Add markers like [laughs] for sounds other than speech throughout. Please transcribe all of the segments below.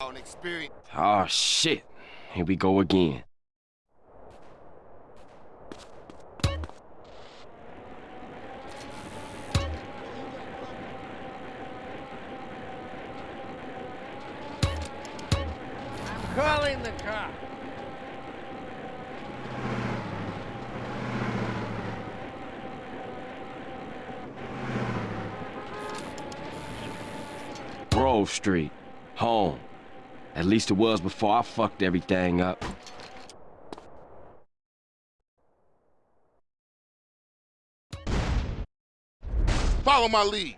on experience. Oh, shit. Here we go again. I'm calling the car. Grove Street. Home. At least it was before I fucked everything up. Follow my lead.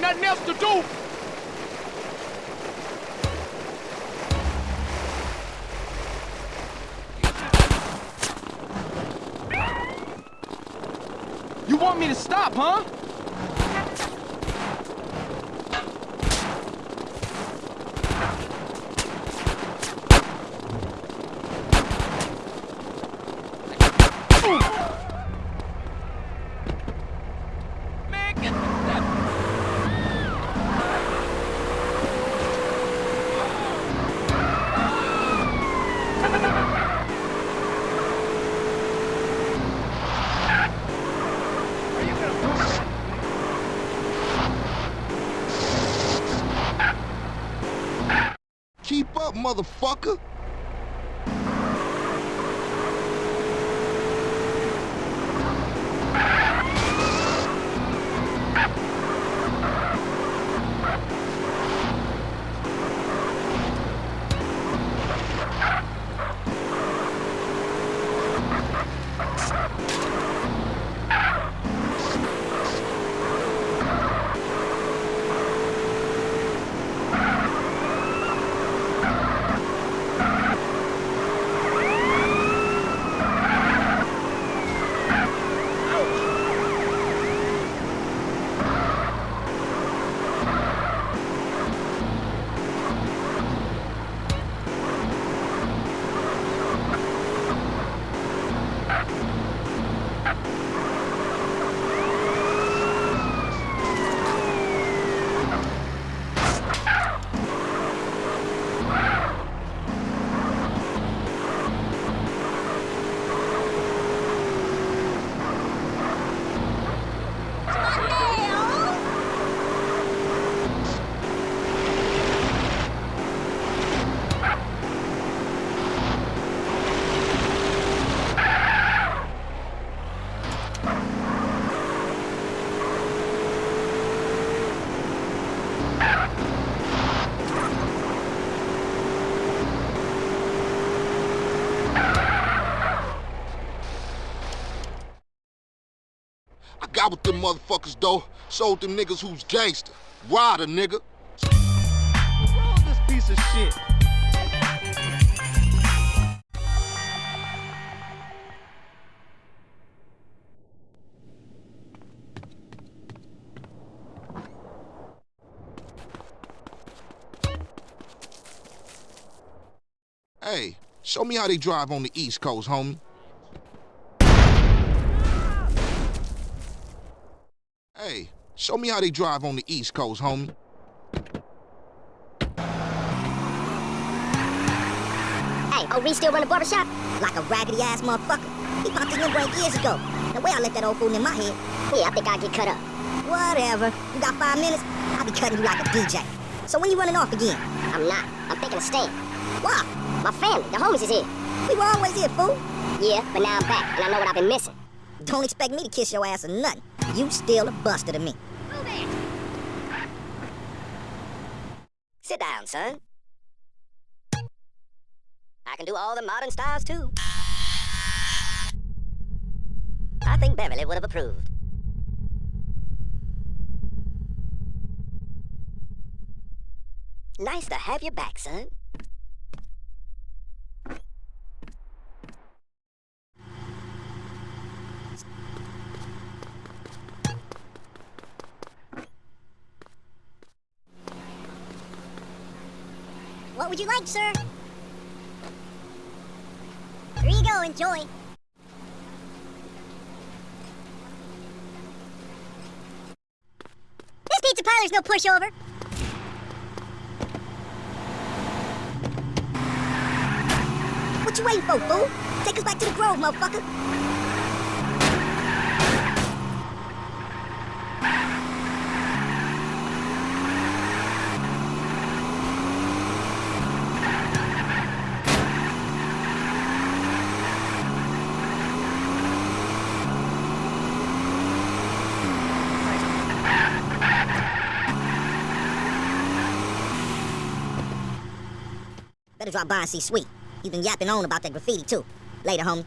Got nothing else to do? You want me to stop, huh? With them motherfuckers, though. Sold them niggas who's gangster. Rider, nigga. Roll this piece of shit. Hey, show me how they drive on the East Coast, homie. Hey, show me how they drive on the East Coast, homie. Hey, oh, Reese still run the barbershop? Like a raggedy ass motherfucker. He popped his new break years ago. The way I let that old fool in my head. Yeah, I think I'll get cut up. Whatever. You got five minutes? I'll be cutting you like a DJ. So when you running off again? I'm not. I'm thinking of staying. Why? My family, the homies is here. We were always here, fool. Yeah, but now I'm back, and I know what I've been missing. Don't expect me to kiss your ass or nothing. You still a buster to me. Move it! Sit down, son. I can do all the modern styles, too. I think Beverly would have approved. Nice to have you back, son. What would you like, sir? Here you go, enjoy. This pizza parlor's no pushover. What you waiting for, fool? Take us back to the Grove, motherfucker. Drop by and see Sweet. He's been yapping on about that graffiti, too. Later, homie.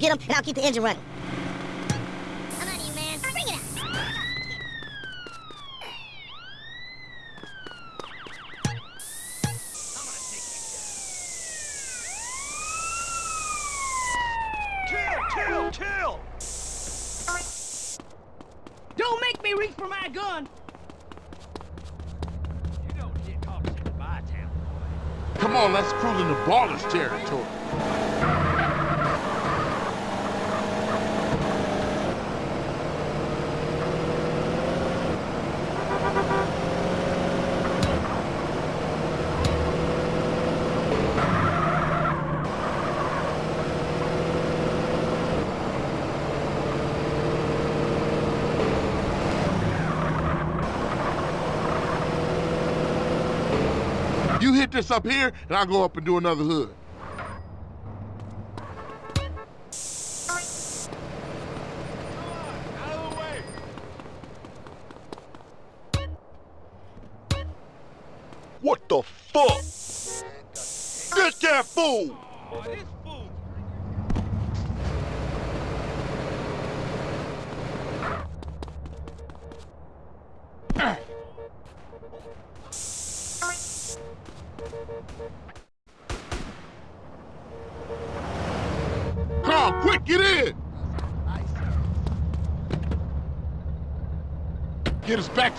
Get him, and I'll keep the engine running. Come on, you man. Bring it up. Chill, chill, chill! Don't make me reach for my gun! You don't get caught. on, let's cruise into Ballas territory. You hit this up here, and I'll go up and do another hood.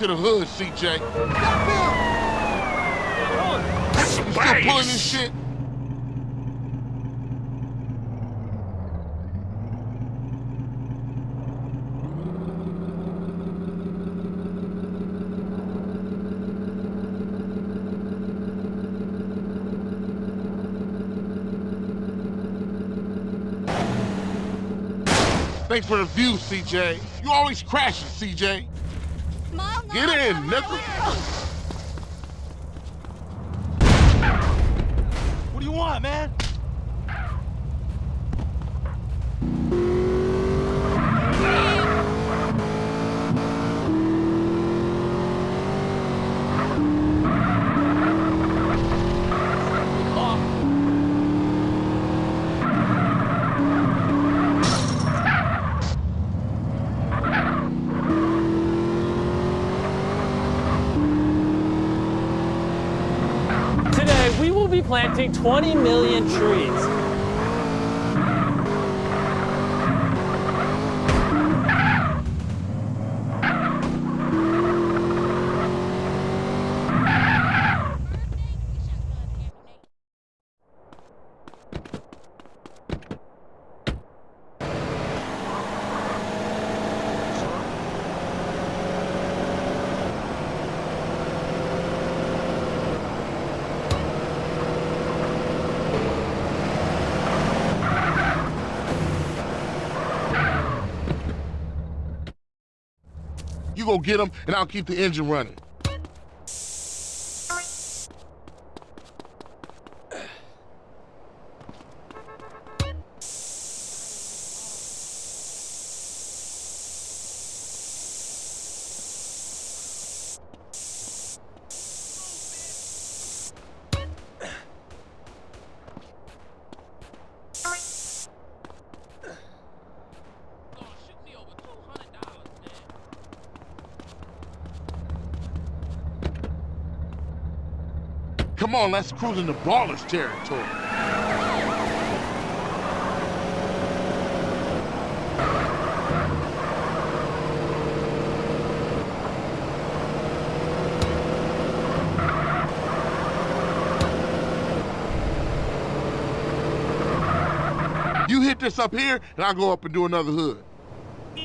To the hood, CJ. You still pulling this shit? Thanks for the view, CJ. You always crashing, CJ. Get in, nigga. What do you want, man? Today, we will be planting 20 million trees. You go get them, and I'll keep the engine running. Come on, let's cruise into Ballas territory. You hit this up here, and I'll go up and do another hood. I'm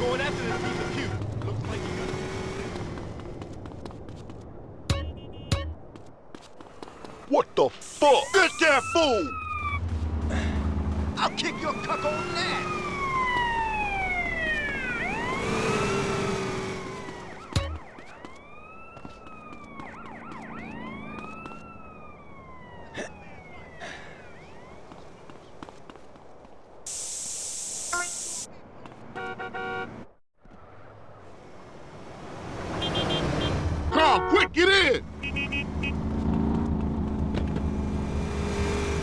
going after this piece of puke. Looks like you got What the fuck? Get that fool! I'll kick your cuck on that. Come on, quick, get in!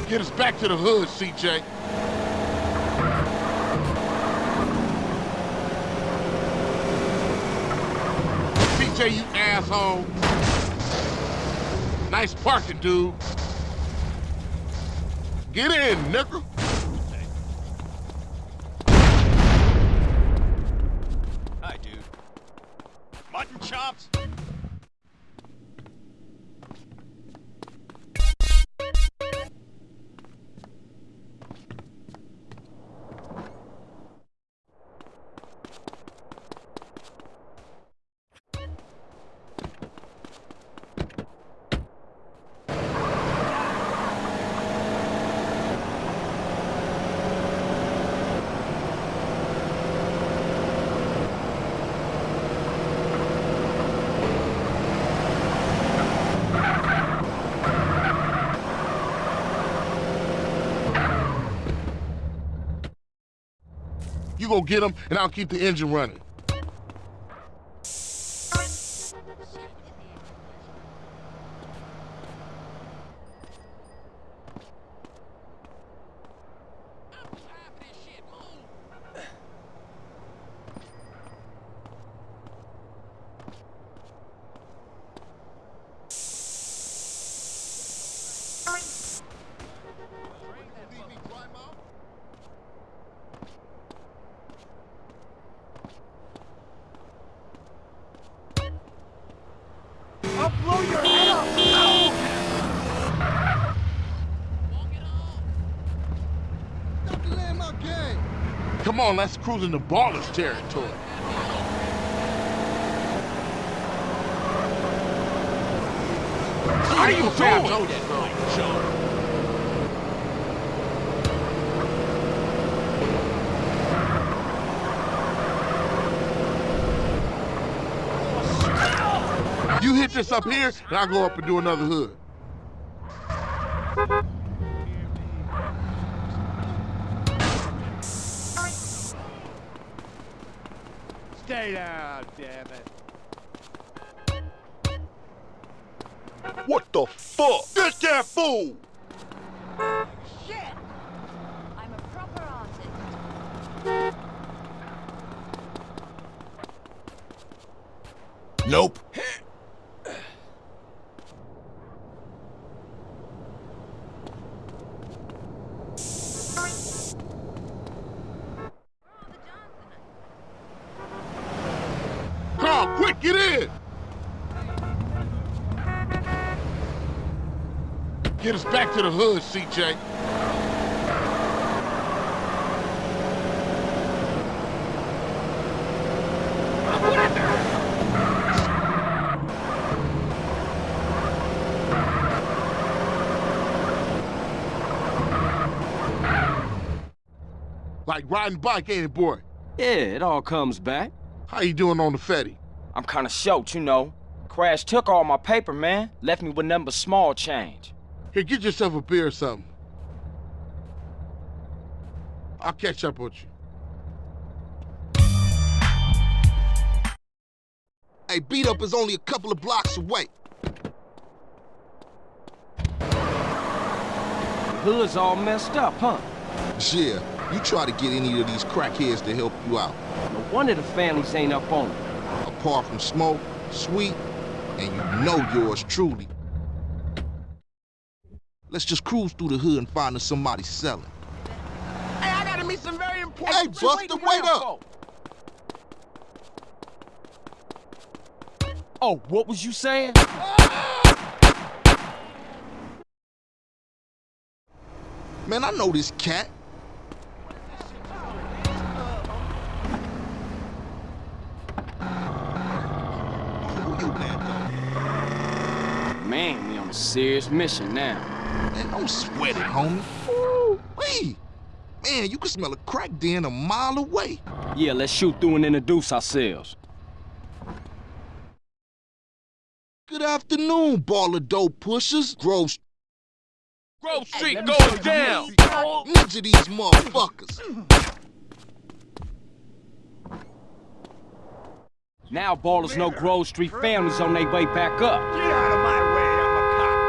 Get us back to the hood, CJ. CJ, you asshole. Nice parking, dude. Get in, nigga. Go get them, and I'll keep the engine running. Come on, let's cruise into Ballas territory. How you doing? You hit this up here, and I'll go up and do another hood. That fool! Shit! I'm a proper artist. Nope. Come on, quick, get in! Get us back to the hood, CJ. Like riding bike, ain't it, boy? Yeah, it all comes back. How you doing on the Fetty? I'm kinda short, you know. Crash took all my paper, man. Left me with nothing but small change. Here, get yourself a beer or something. I'll catch up with you. Hey, beat up is only a couple of blocks away. The hood's all messed up, huh? Yeah, you try to get any of these crackheads to help you out. No wonder the families ain't up on it. Apart from Smoke, Sweet, and you know yours truly. Let's just cruise through the hood and find us somebody selling. Hey, I gotta meet some very important... Hey, Buster, wait up! Oh, what was you saying? Man, I know this cat. Who you, man? Man, we on a serious mission now. Man, don't sweat it, homie. Ooh, wee. Man, you can smell a crack den a mile away. Yeah, let's shoot through and introduce ourselves. Good afternoon, Ballas dope pushers. Grove Grove Street goes down! Ninja these motherfuckers. Now Ballas know Grove Street families on their way back up. Get out of my way, I'm a cop!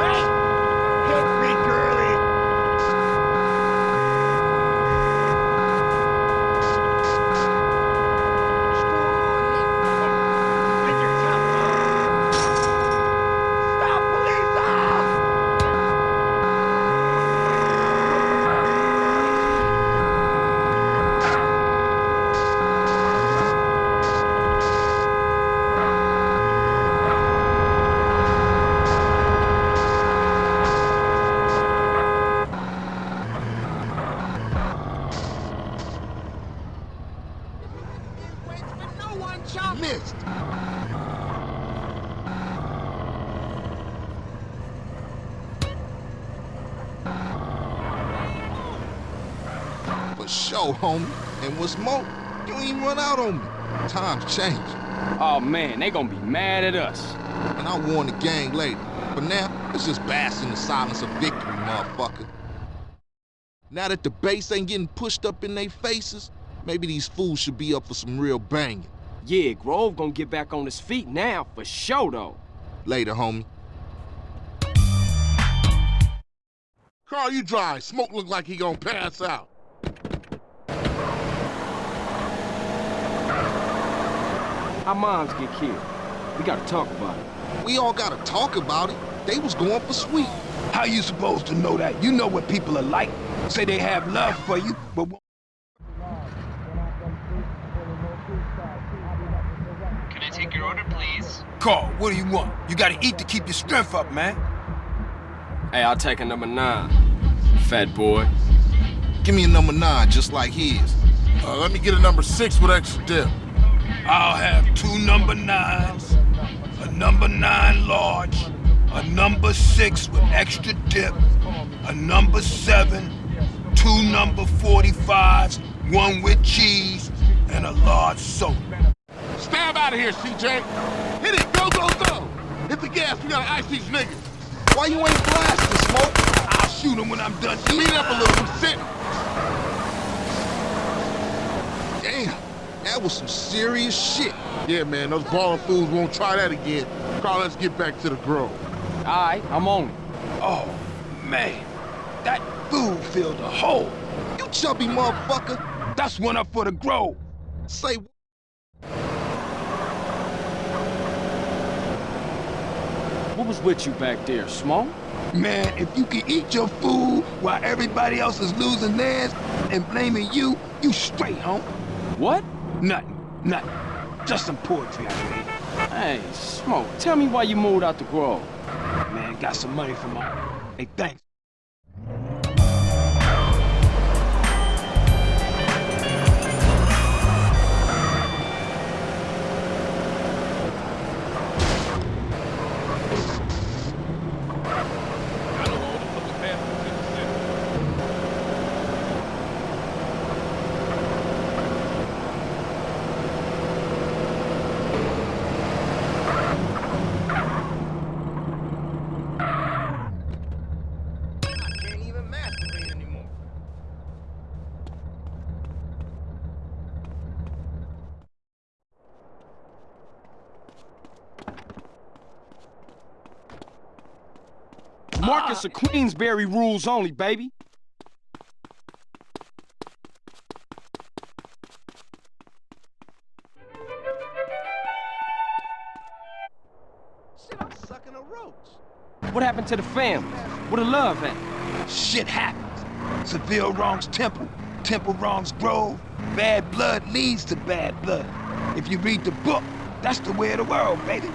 Hey! Hit me, girlie! Homie. And what's more, you ain't run out on me. Times change. Oh man, they gonna be mad at us. And I'll warn the gang later. But now, let's just bask in the silence of victory, motherfucker. Now that the base ain't getting pushed up in their faces, maybe these fools should be up for some real banging. Yeah, Grove gonna get back on his feet now, for sure though. Later, homie. Carl, you drive. Smoke look like he gonna pass out. Our moms get killed. We gotta talk about it. We all gotta talk about it. They was going for sweet. How you supposed to know that? You know what people are like. Say they have love for you, but Can I take your order, please? Carl, what do you want? You gotta eat to keep your strength up, man. Hey, I'll take a number nine. Fat boy. Give me a number nine, just like his. Uh, let me get a number six with extra dip. I'll have two number nines, a number nine large, a number six with extra dip, a number seven, two number 45s, one with cheese, and a large soda. Stab out of here, CJ. Hit it. Go, go, go. Hit the gas. We gotta ice these niggas. Why you ain't blasting, Smoke? I'll shoot him when I'm done Speed up a little. I'm sitting. Damn, that was some serious shit. Yeah, man. Those balling fools won't try that again. Carl, let's get back to the grove. Alright, I'm on it. Oh, man. That food filled a hole. You chubby motherfucker. That's one up for the grove. Say What What was with you back there, Smoke? Man, if you can eat your food while everybody else is losing theirs and blaming you, you straight, home. What? Nothing, nothing. Just some poetry I read. Hey, Smoke, tell me why you moved out the Grove. Man, got some money from my... Hey, thanks. Marcus of Queensberry rules only, baby. Shit, I'm sucking a roach. What happened to the family? What the love at? Shit happens. Seville wrongs Temple. Temple wrongs Grove. Bad blood leads to bad blood. If you read the book, that's the way of the world, baby.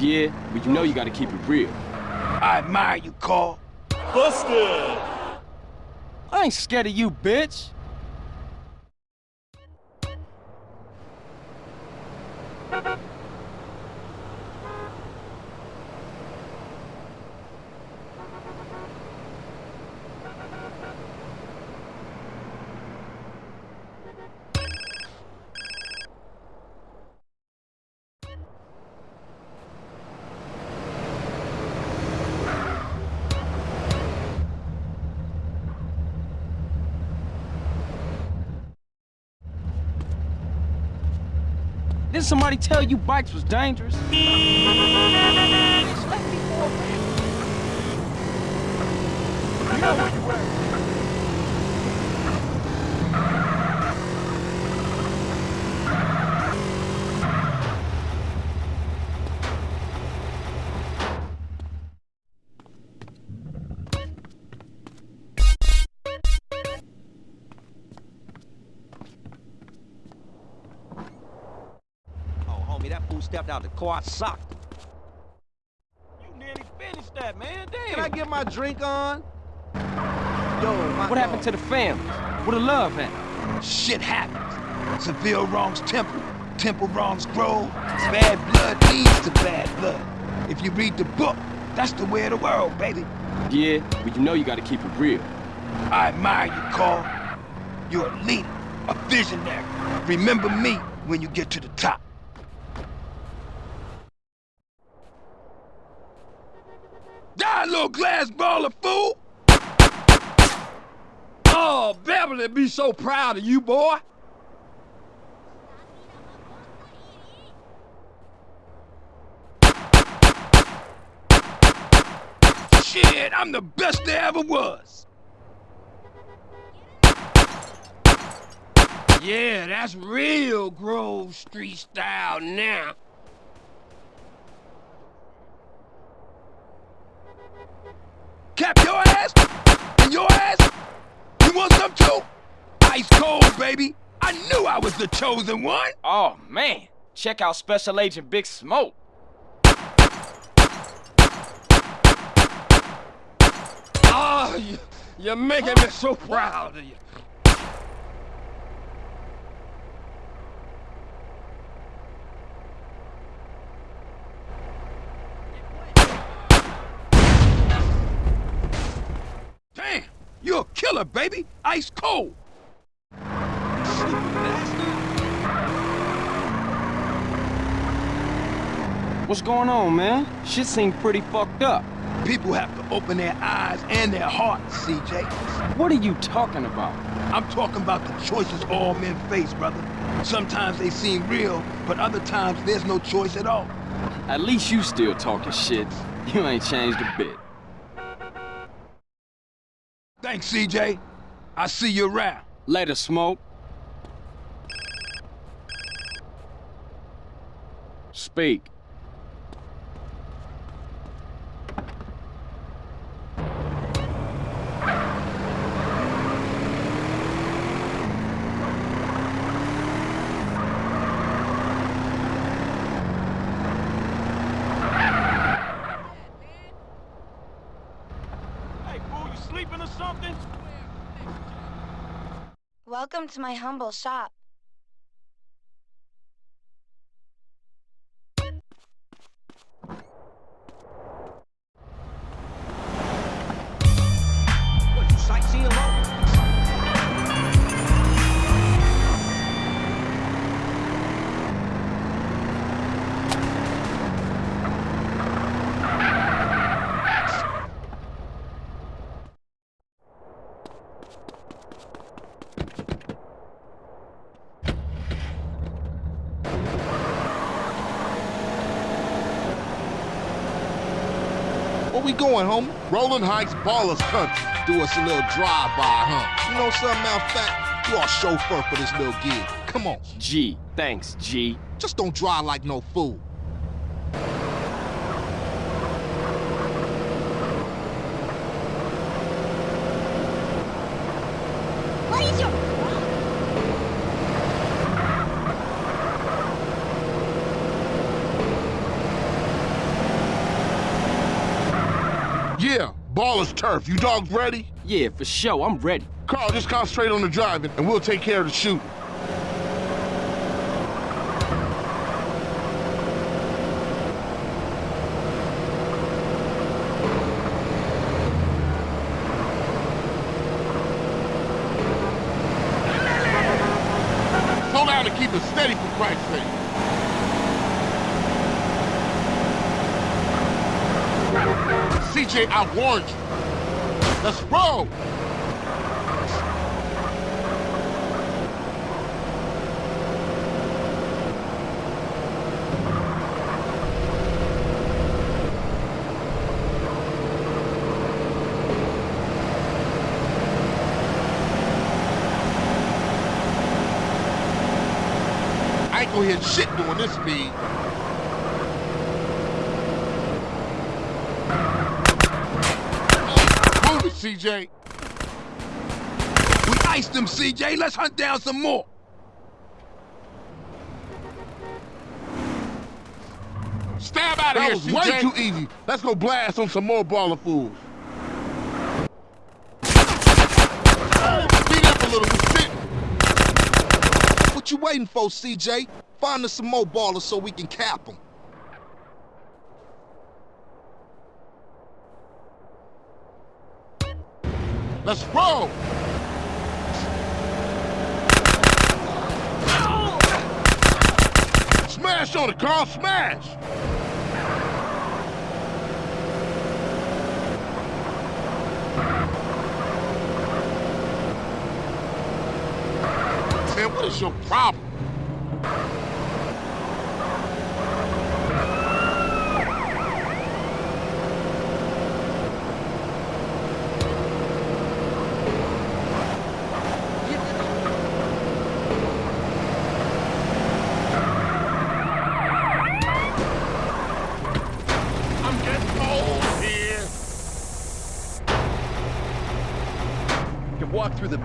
Yeah, but you know you gotta keep it real. I admire you, Carl. Busted! I ain't scared of you, bitch. Somebody tell you bikes was dangerous? Stepped out the car, socked. You nearly finished that, man. Damn. Can I get my drink on? Yo, What happened to the family? Where the love at? Shit happens. Seville wrongs Temple. Temple wrongs Grove. Bad blood leads to bad blood. If you read the book, that's the way of the world, baby. Yeah, but you know you gotta keep it real. I admire you, Carl. You're a leader, a visionary. Remember me when you get to the top. Glass baller, fool! Oh, Beverly be so proud of you, boy. Shit, I'm the best there ever was. Yeah, that's real Grove Street style now. Cold, baby. I knew I was the chosen one. Oh, man. Check out Special Agent Big Smoke. Oh, you, you're making me so proud of you. Damn, you're a killer, baby. Ice cold. What's going on, man? Shit seemed pretty fucked up. People have to open their eyes and their hearts, CJ. What are you talking about? I'm talking about the choices all men face, brother. Sometimes they seem real, but other times there's no choice at all. At least you still talking shit. You ain't changed a bit. Thanks, CJ. I see you around. Later, Smoke. Speak. Welcome to my humble shop. Going, homie? Rolling Heights Ballas Country. Do us a little drive-by, huh? You know something, matter of fact, you are chauffeur for this little gig. Come on. G. Thanks, G. Just don't drive like no fool. What is your... Yeah, Ballas Turf. You dogs ready? Yeah, for sure. I'm ready. Carl, just concentrate on the driving, and we'll take care of the shooting. Slow down and keep it steady for Christ's sake. CJ, I warned you. Let's roll. I ain't gonna hit shit doing this speed. Move it, CJ. We iced them, CJ. Let's hunt down some more. Stab out of That here, was CJ. way too easy. Let's go blast on some more Ballas fools. Speed up a little, we sitting. What you waiting for, CJ? Find us some more Ballas so we can cap them. Let's roll! Smash on it, Carl! Smash! Man, what is your problem?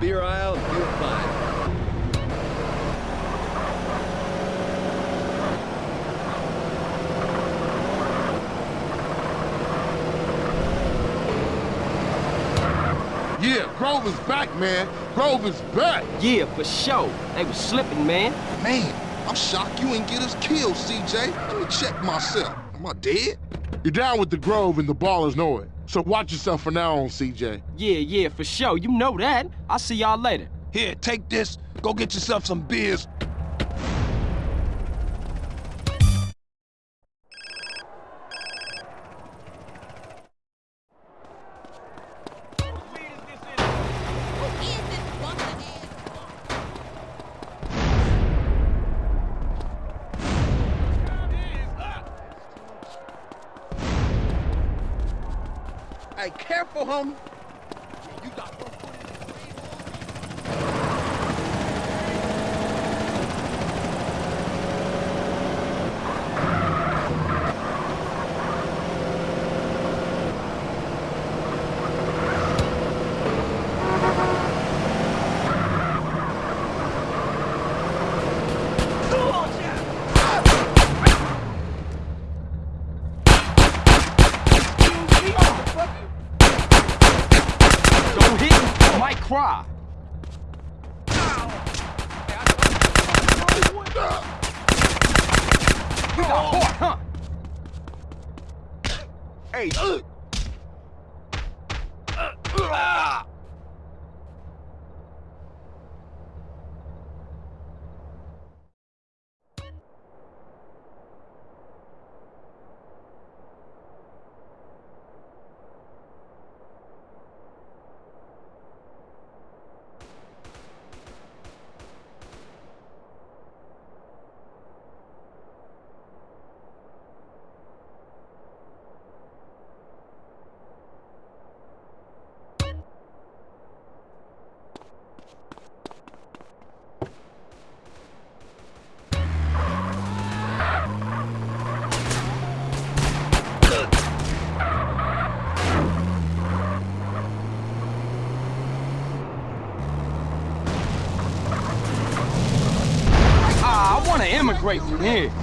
Beer aisle and feel fine. Yeah, Grove is back, man. Grove is back. Yeah, for sure. They was slipping, man. Man, I'm shocked you ain't get us killed, CJ. Let me check myself. Am I dead? You're down with the Grove and the Ballas know it. So watch yourself from now on, CJ. Yeah, yeah, for sure. You know that. I'll see y'all later. Here, take this. Go get yourself some beers. 腻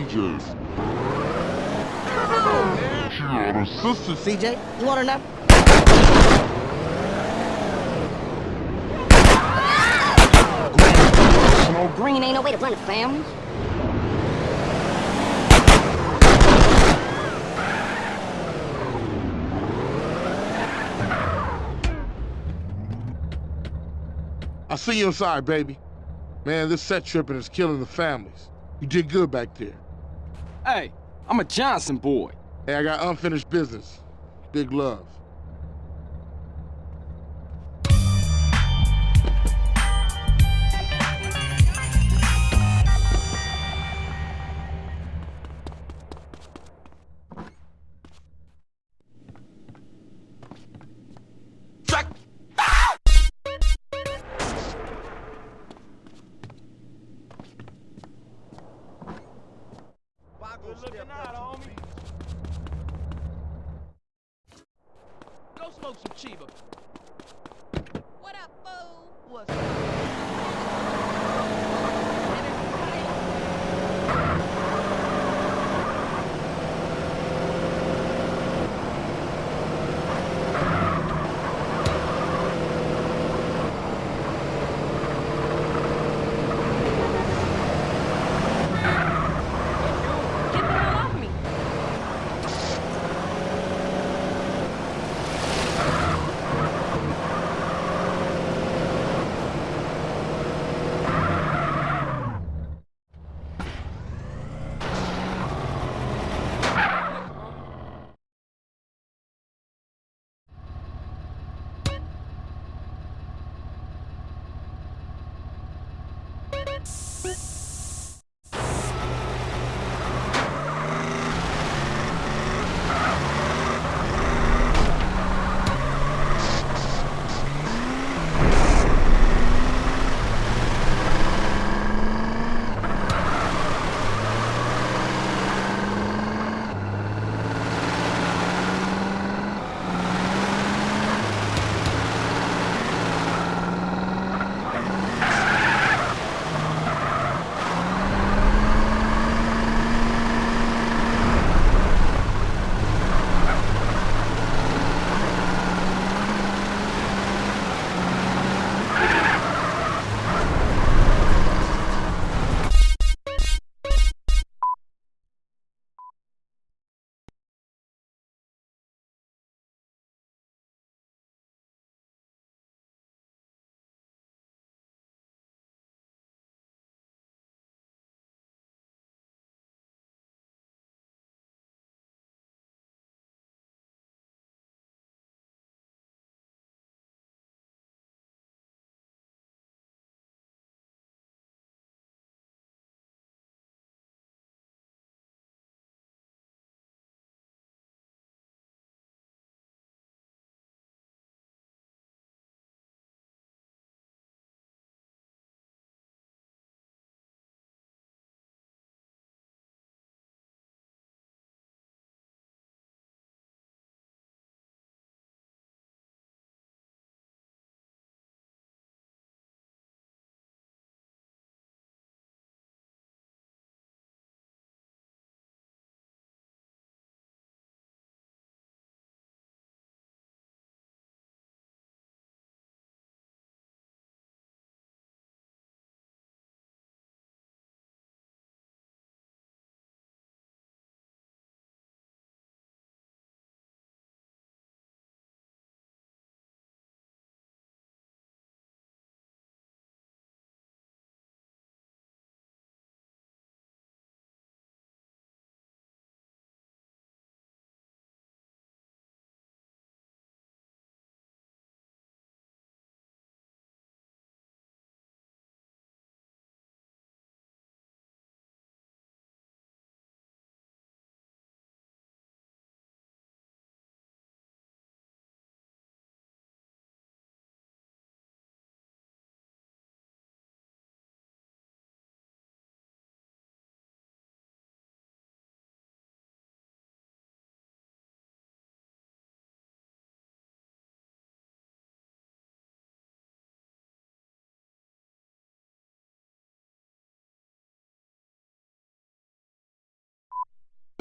drive as bad as CJ. She on her sister. CJ. You want her number? Green ain't no way to run a family. I see you inside, baby. Man, this set tripping is killing the families. You did good back there. Hey, I'm a Johnson boy. Hey, I got unfinished business. Big love.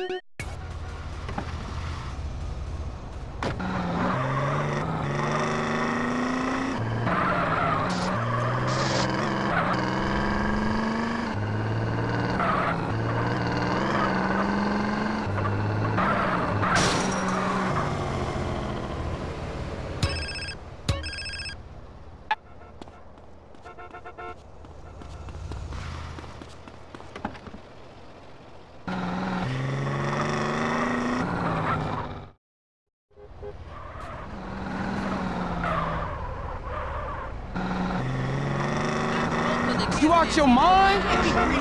You out your mind?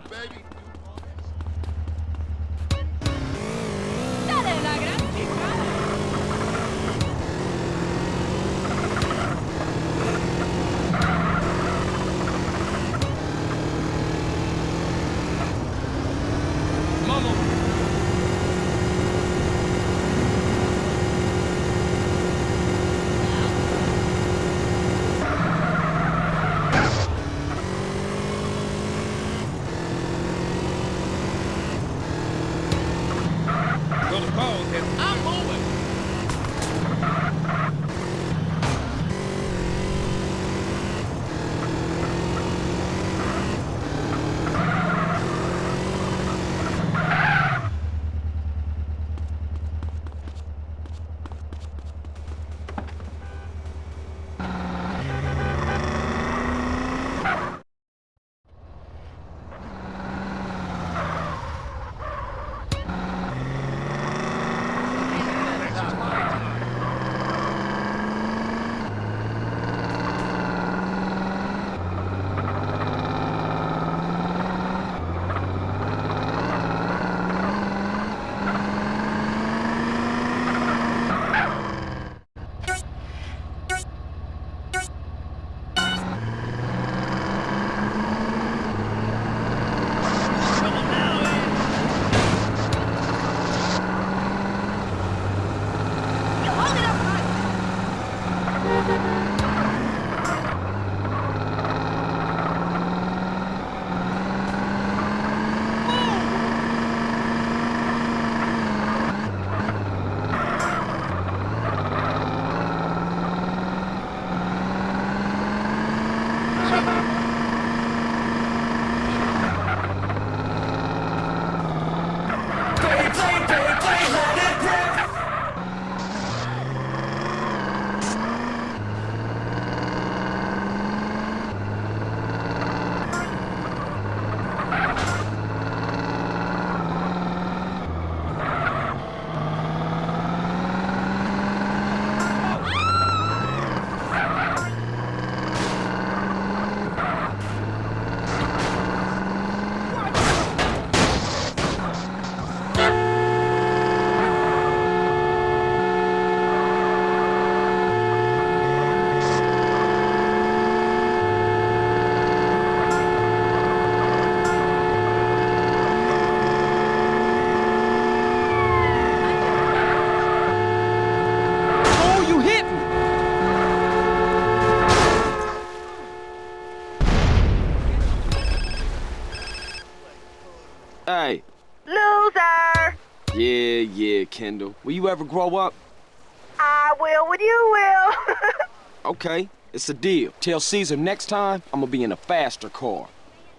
baby? Yeah, Kendl. Will you ever grow up? I will when you will. [laughs] Okay, it's a deal. Tell Cesar next time I'm gonna be in a faster car.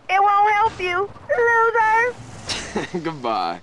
it won't help you, loser. [laughs] Goodbye.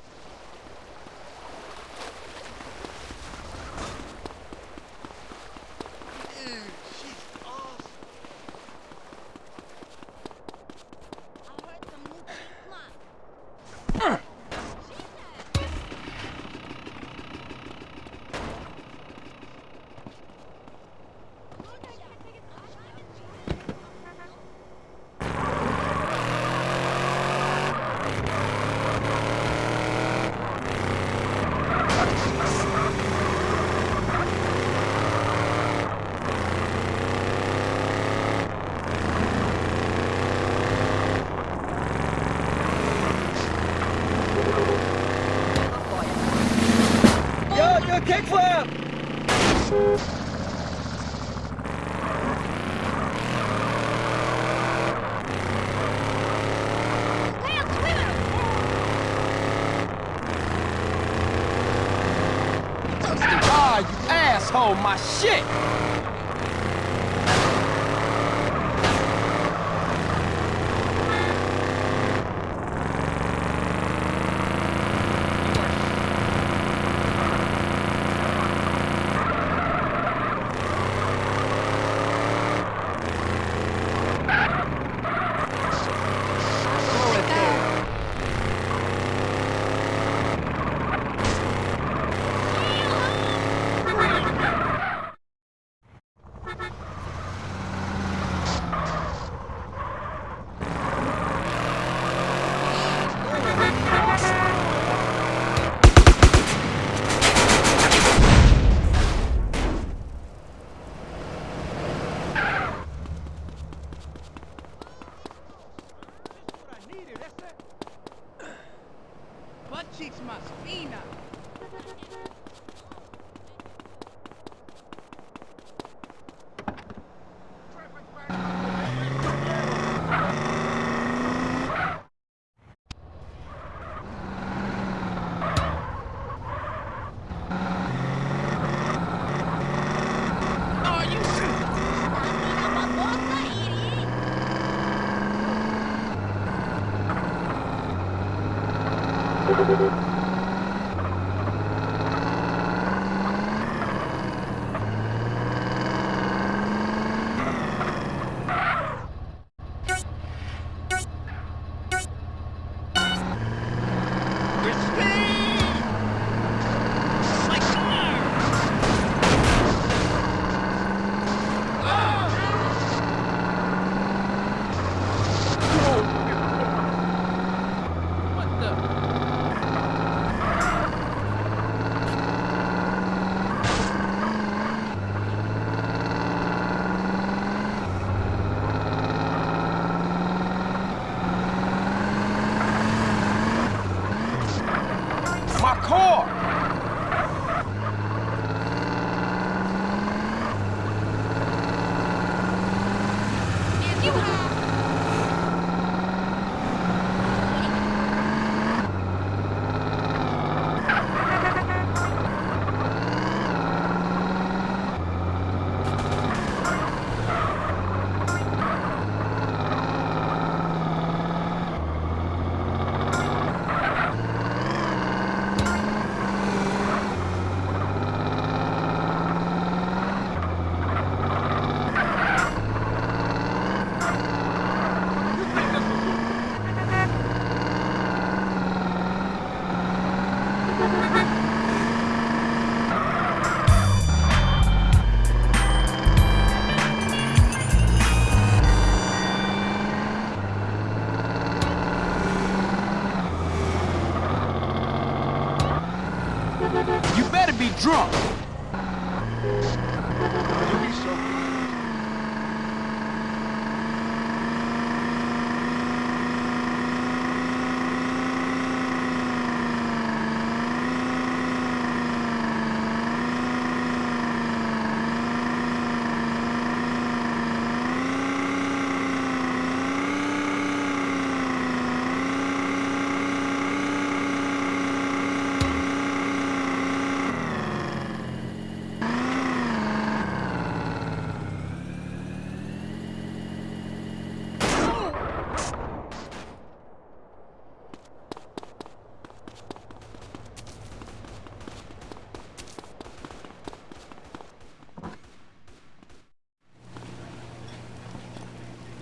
Better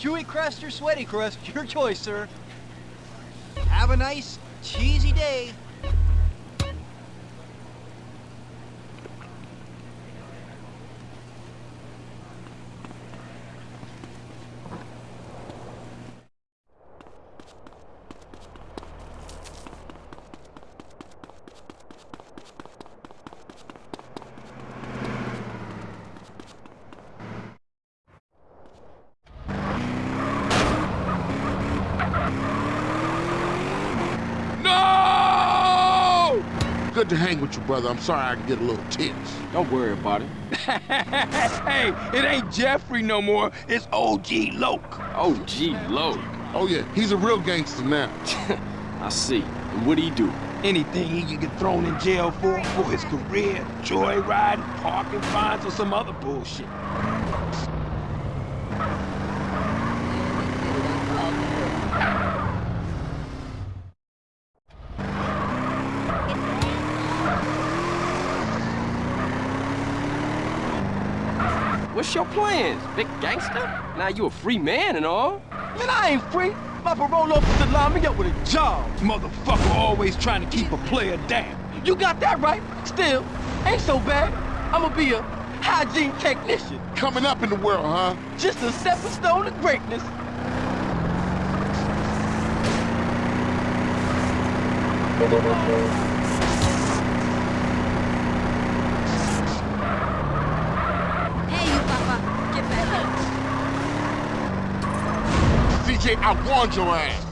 Chewy crust or sweaty crust, your choice, sir. Have a nice, cheesy day. No! Good to hang with you, brother. I'm sorry I can get a little tense. Don't worry about it. [laughs] hey, it ain't Jeffrey no more. It's OG Loc. OG Loc. Oh, yeah, he's a real gangster now. [laughs] I see. And what do he do? Anything he can get thrown in jail for, for his career, joyriding, parking fines, or some other bullshit. What's your plans, big gangster? Now you a free man and all. Man, I ain't free. My parole officer lined me up with a job. Motherfucker always trying to keep a player down. You got that right. Still, ain't so bad. I'ma be a hygiene technician. Coming up in the world, huh? Just a stepping stone to greatness. Hey, you papa. Get back here. CJ, I warned your ass.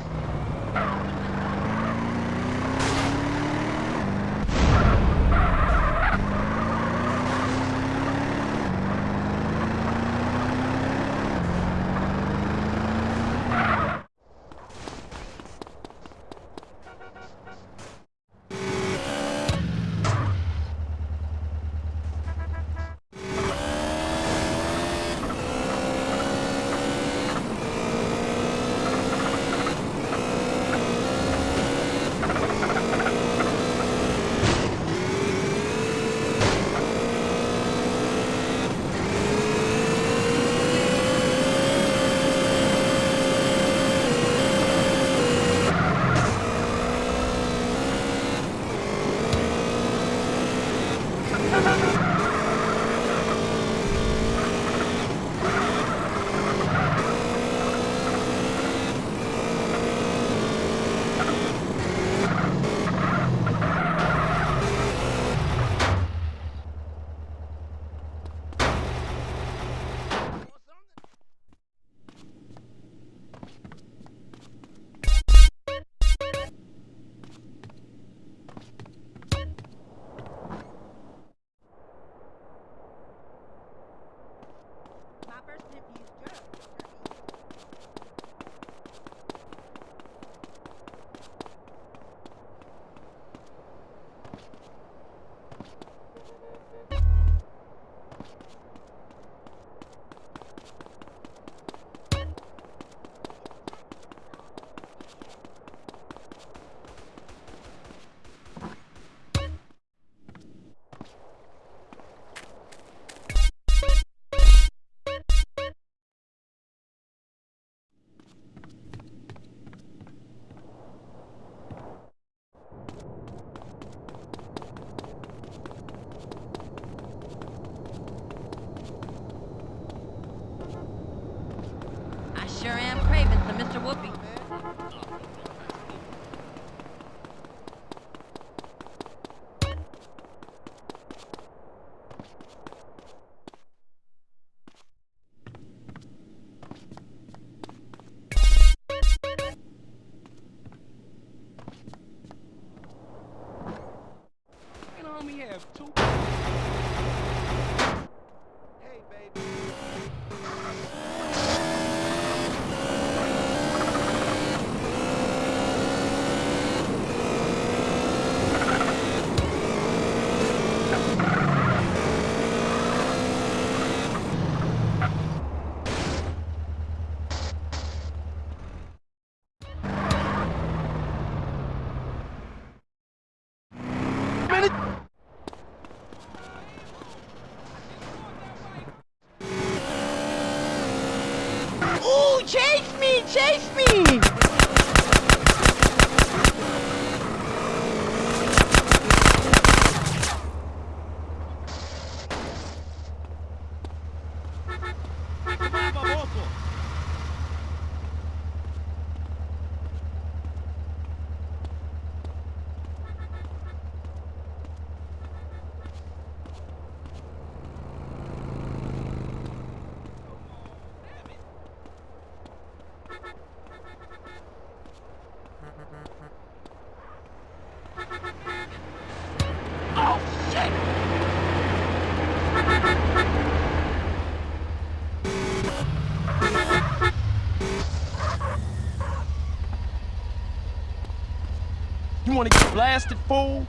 Wanna get blasted, fool?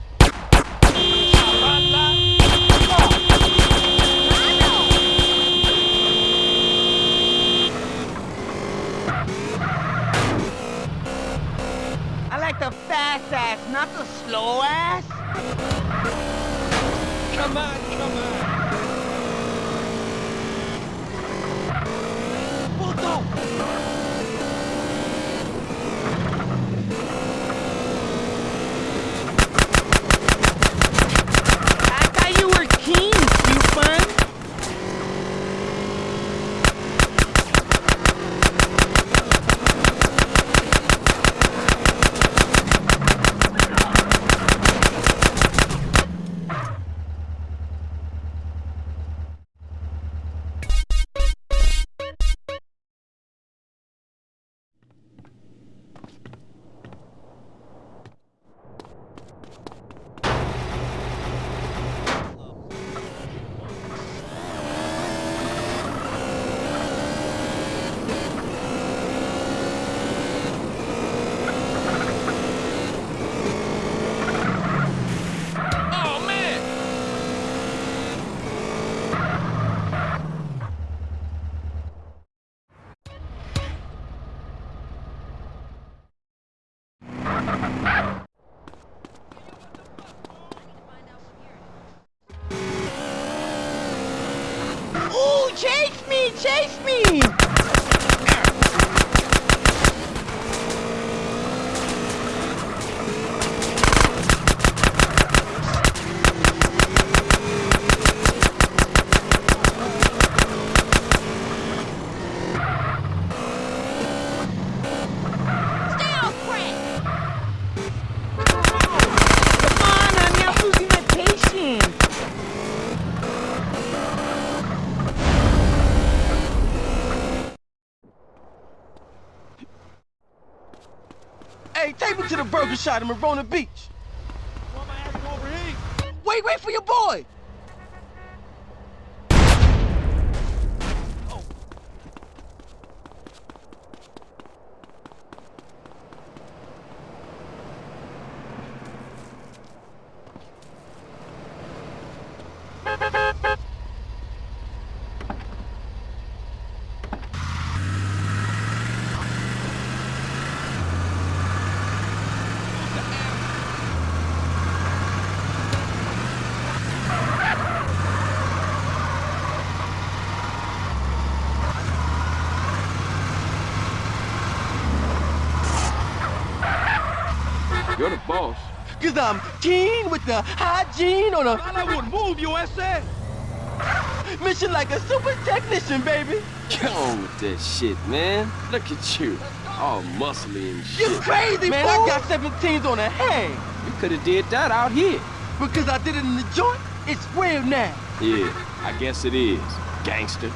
I like the fast ass, not the slow ass. Chase me to the burger shop in Marona Beach. Why am I acting overheat? Wait, wait for your boy. Cause I'm keen with the hygiene on a Man, I would move you, ese. mission like a super technician, baby. Get on with that shit, man. Look at you. All muscly and shit. You crazy, man? I got 17s on a hang. You could have did that out here. Because I did it in the joint, it's real now. Yeah, I guess it is. Gangster.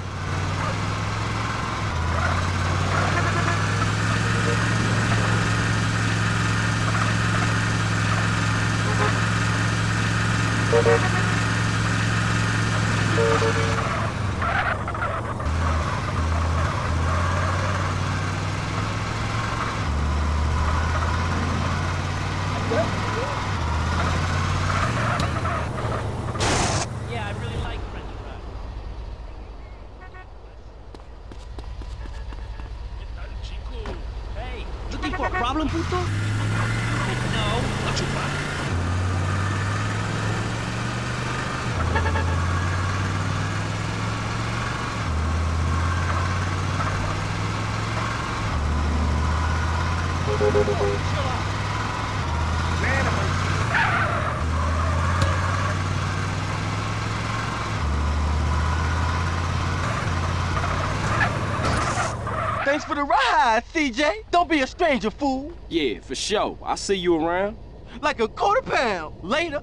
For the ride, CJ. Don't be a stranger, fool. Yeah, for sure. I'll see you around. Like a quarter pound. Later.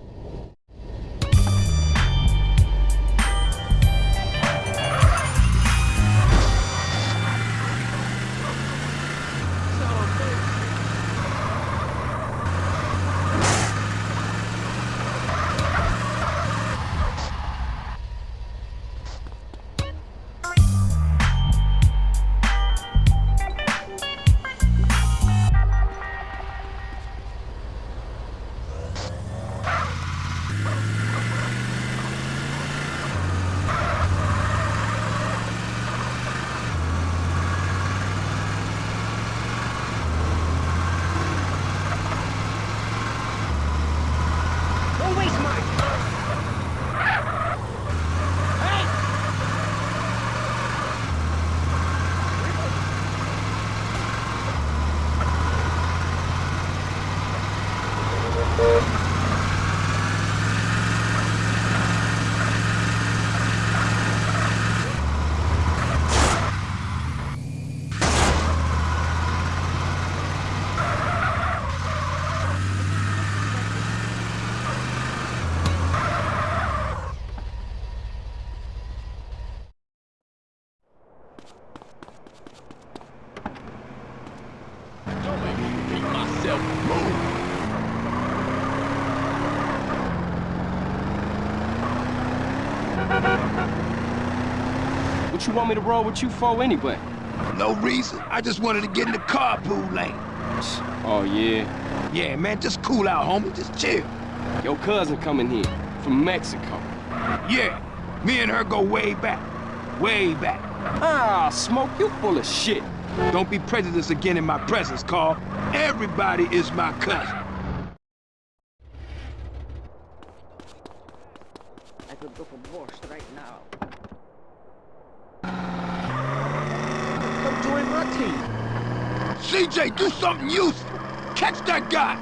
You want me to roll with you for anyway? No reason. I just wanted to get in the carpool lane. Oh, yeah? Yeah, man, just cool out, homie. Just chill. Your cousin coming here from Mexico. Yeah, me and her go way back. Way back. Ah, Smoke, you full of shit. Don't be prejudiced again in my presence, Carl. Everybody is my cousin. I could go for borscht right now. Come join my team. CJ, do something useful. Catch that guy.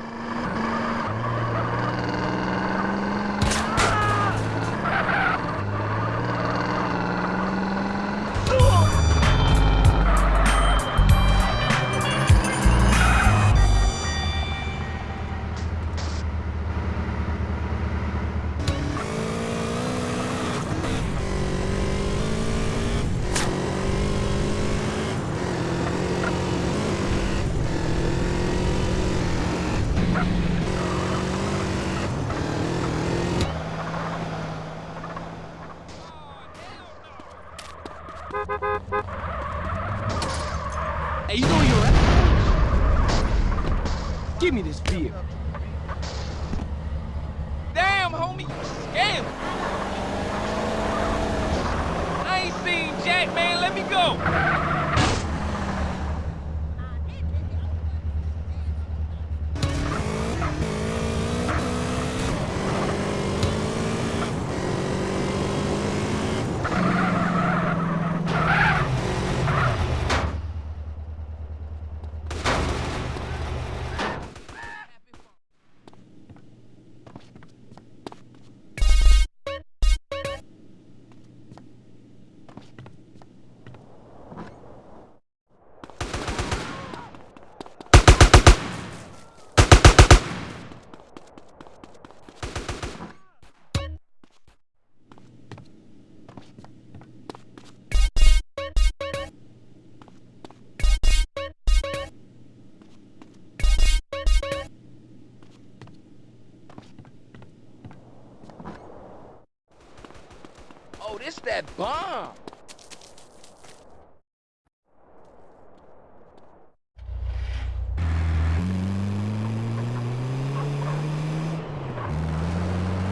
Oh, this that bomb.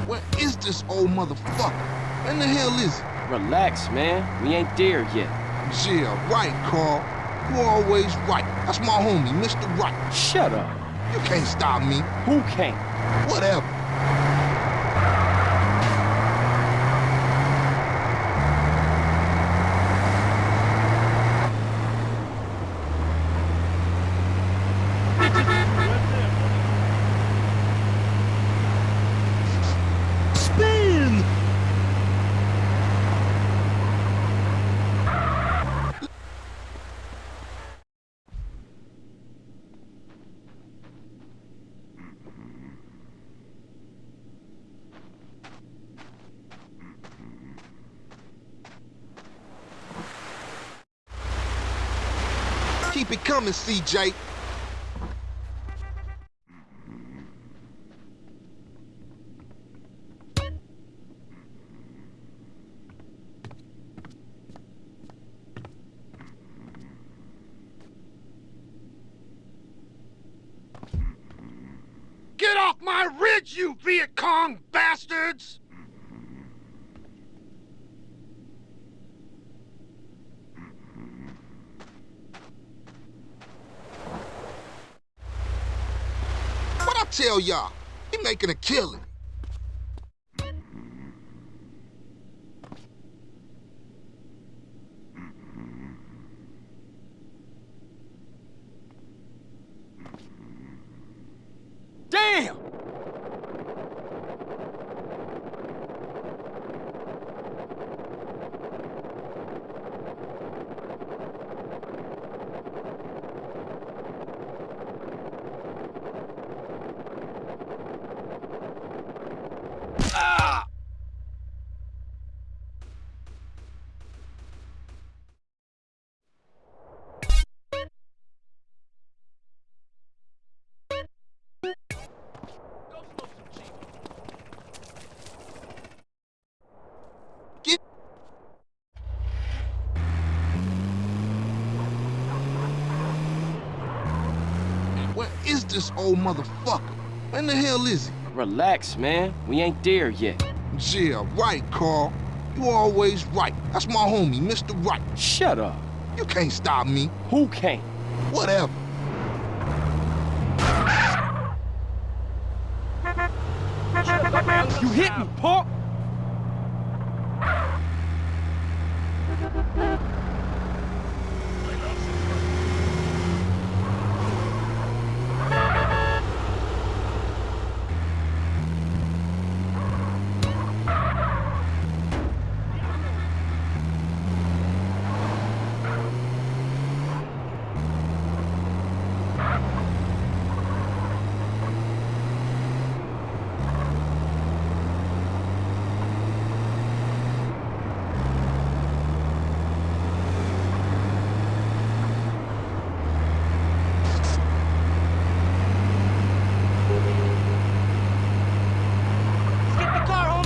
Where is this old motherfucker? When the hell is it? Relax, man. We ain't there yet. Yeah, right, Carl. You always right. That's my homie, Mr. Right. Shut up. You can't stop me. Who can't? Whatever. Keep it coming, CJ. Get off my ridge, you Viet Cong bastards! What I tell y'all? He making a killing. Damn! Ah! Get Where is this old motherfucker? When the hell is he? Relax, man. We ain't there yet. Yeah, right, Carl. You always right. That's my homie, Mr. Right. Shut up. You can't stop me. Who can't? Whatever. You hit me, punk! Get the car,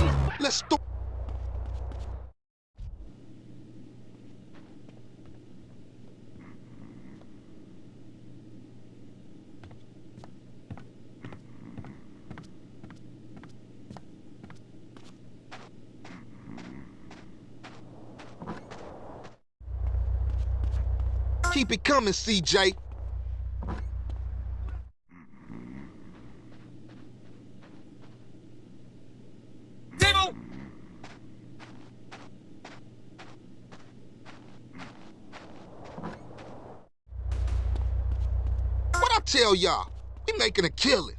Keep it coming, CJ. Dibble! What I y'all? We making a killing.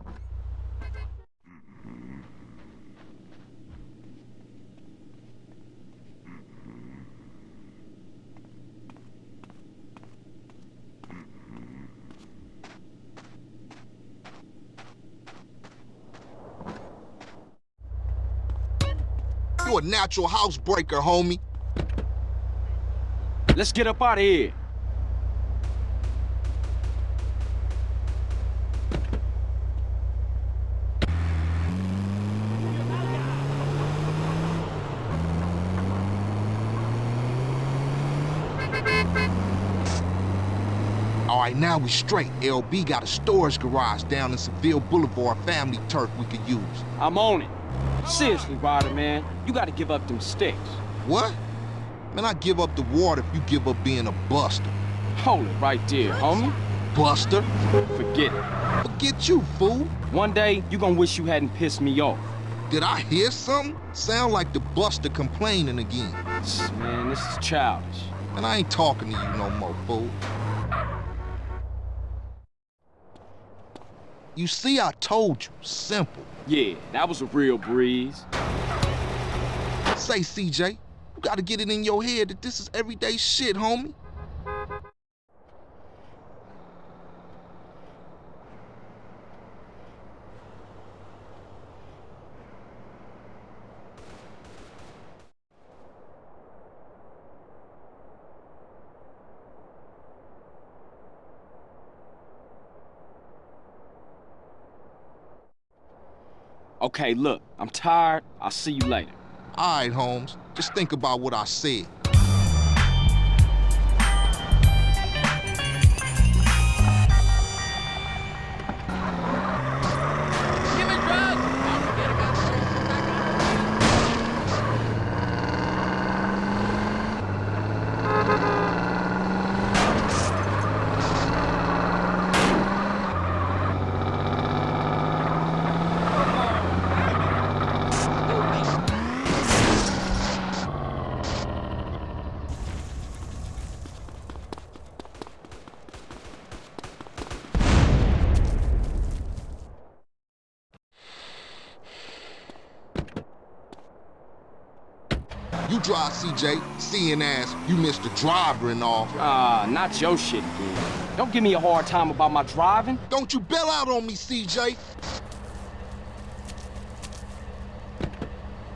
You a natural housebreaker, homie. Let's get up out of here. Now we straight. LB got a storage garage down in Seville Boulevard family turf we could use. I'm on it. Seriously, Ryder, man. You gotta give up them sticks. What? Man, I give up the water if you give up being a buster. Hold it right there, homie. Buster? Forget it. Forget you, fool. One day, you gonna wish you hadn't pissed me off. Did I hear something? Sound like the buster complaining again. Man, this is childish. And I ain't talking to you no more, fool. You see, I told you. Simple. Yeah, that was a real breeze. Say, CJ, you gotta get it in your head that this is everyday shit, homie. Okay, look, I'm tired. I'll see you later. All right, Holmes. Just think about what I said. Drive, CJ, seeing as you missed the driver and all. Ah, not your shit dude. Don't give me a hard time about my driving. Don't you bail out on me, CJ.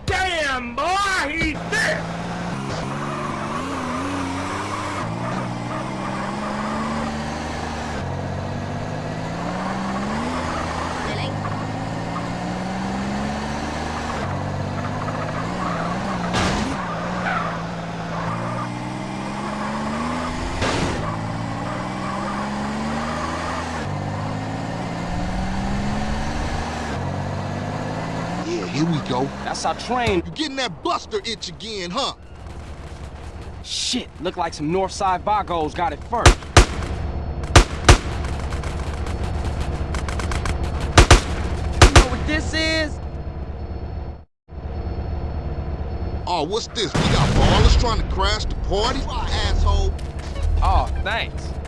Damn, boy, he's there! Yeah, here we go. That's our train. You getting that buster itch again, huh? Shit, look like some Northside Vagos got it first. You know what this is? Oh, what's this? We got Ballas trying to crash the party? Asshole. Oh, thanks.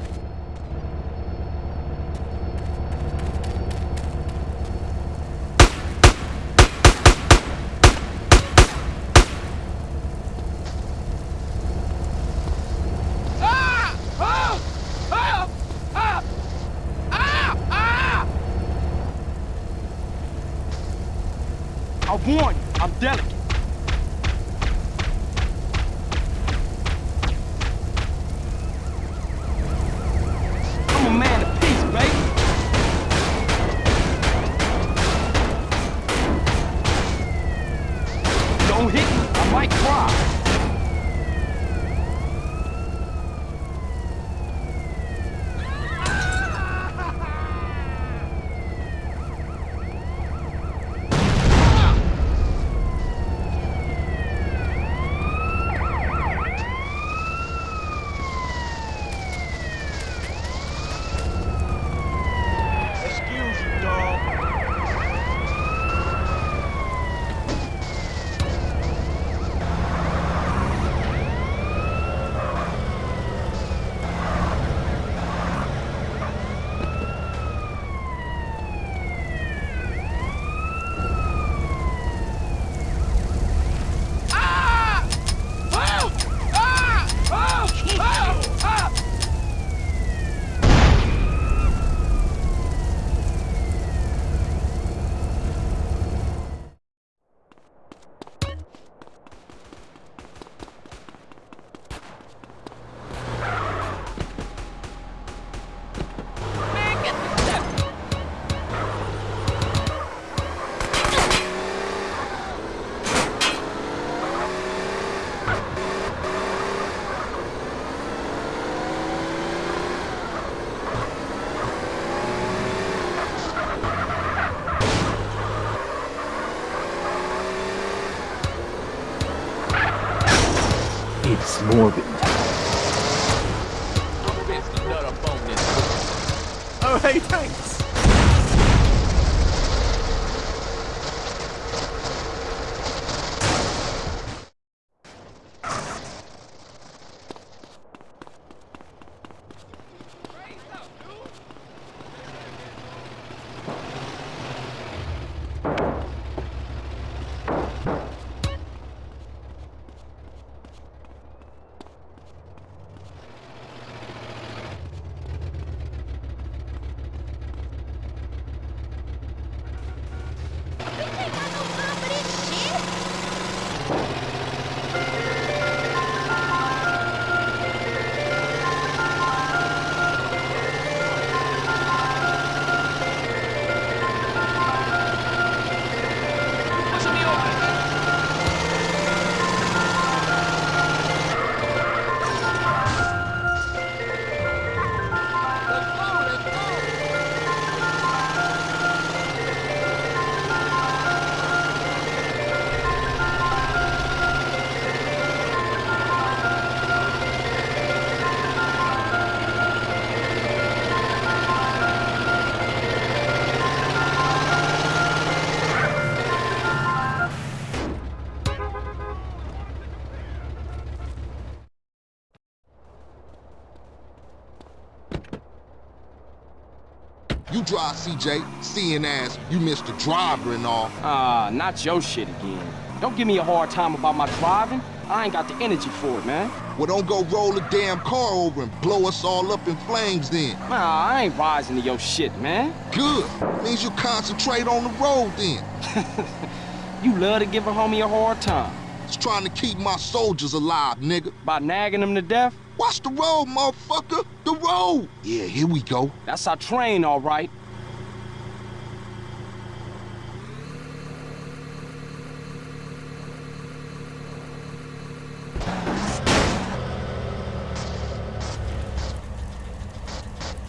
Drive, CJ, seeing as you missed the driver and all. Ah, not your shit again. Don't give me a hard time about my driving. I ain't got the energy for it, man. Well, don't go roll the damn car over and blow us all up in flames then. Nah, I ain't rising to your shit, man. Good. Means you concentrate on the road then. [laughs] [laughs] you love to give a homie a hard time. It's trying to keep my soldiers alive, nigga. By nagging them to death? Watch the road, motherfucker. The road. Yeah, here we go. That's our train, all right.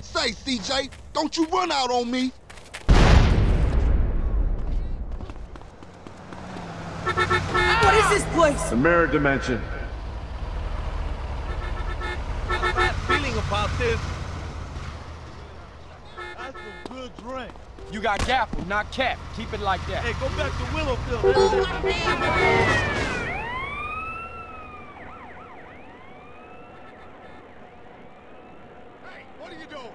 Say, CJ, don't you run out on me. What is this place? The mirror dimension. feeling about this. That's some good drink. You got gaffle, not cap. Keep it like that. Hey, go back to Willowfield. Hey, what are you doing?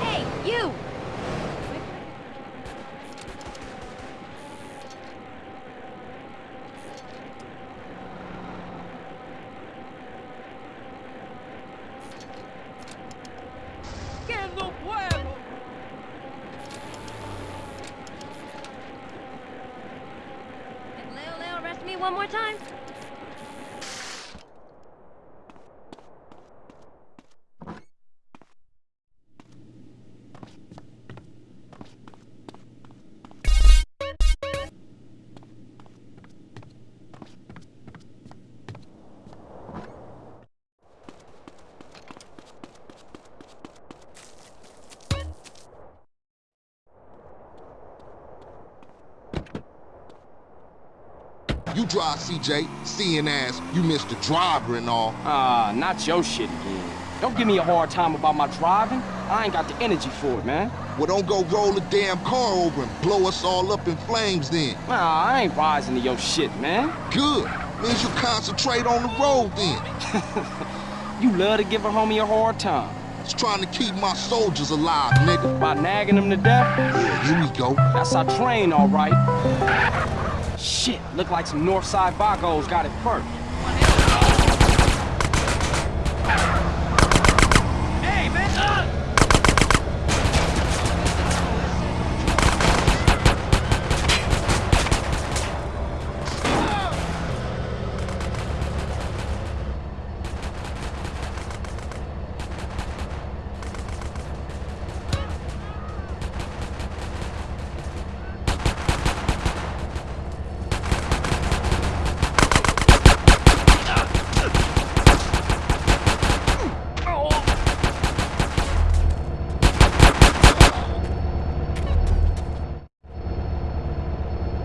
Hey, you! Que no puedo. Can Leo Leo arrest me one more time? You drive, CJ, seeing as you missed the driver and all. Ah, not your shit again. Don't give me a hard time about my driving. I ain't got the energy for it, man. Well, don't go roll the damn car over and blow us all up in flames then. Nah, I ain't rising to your shit, man. Good. Means you concentrate on the road then. [laughs] [laughs] You love to give a homie a hard time. It's trying to keep my soldiers alive, nigga. By nagging them to death? Yeah, here we go. That's our train, all right. Shit, look like some Northside Vagos got it first. Hey, man! Uh!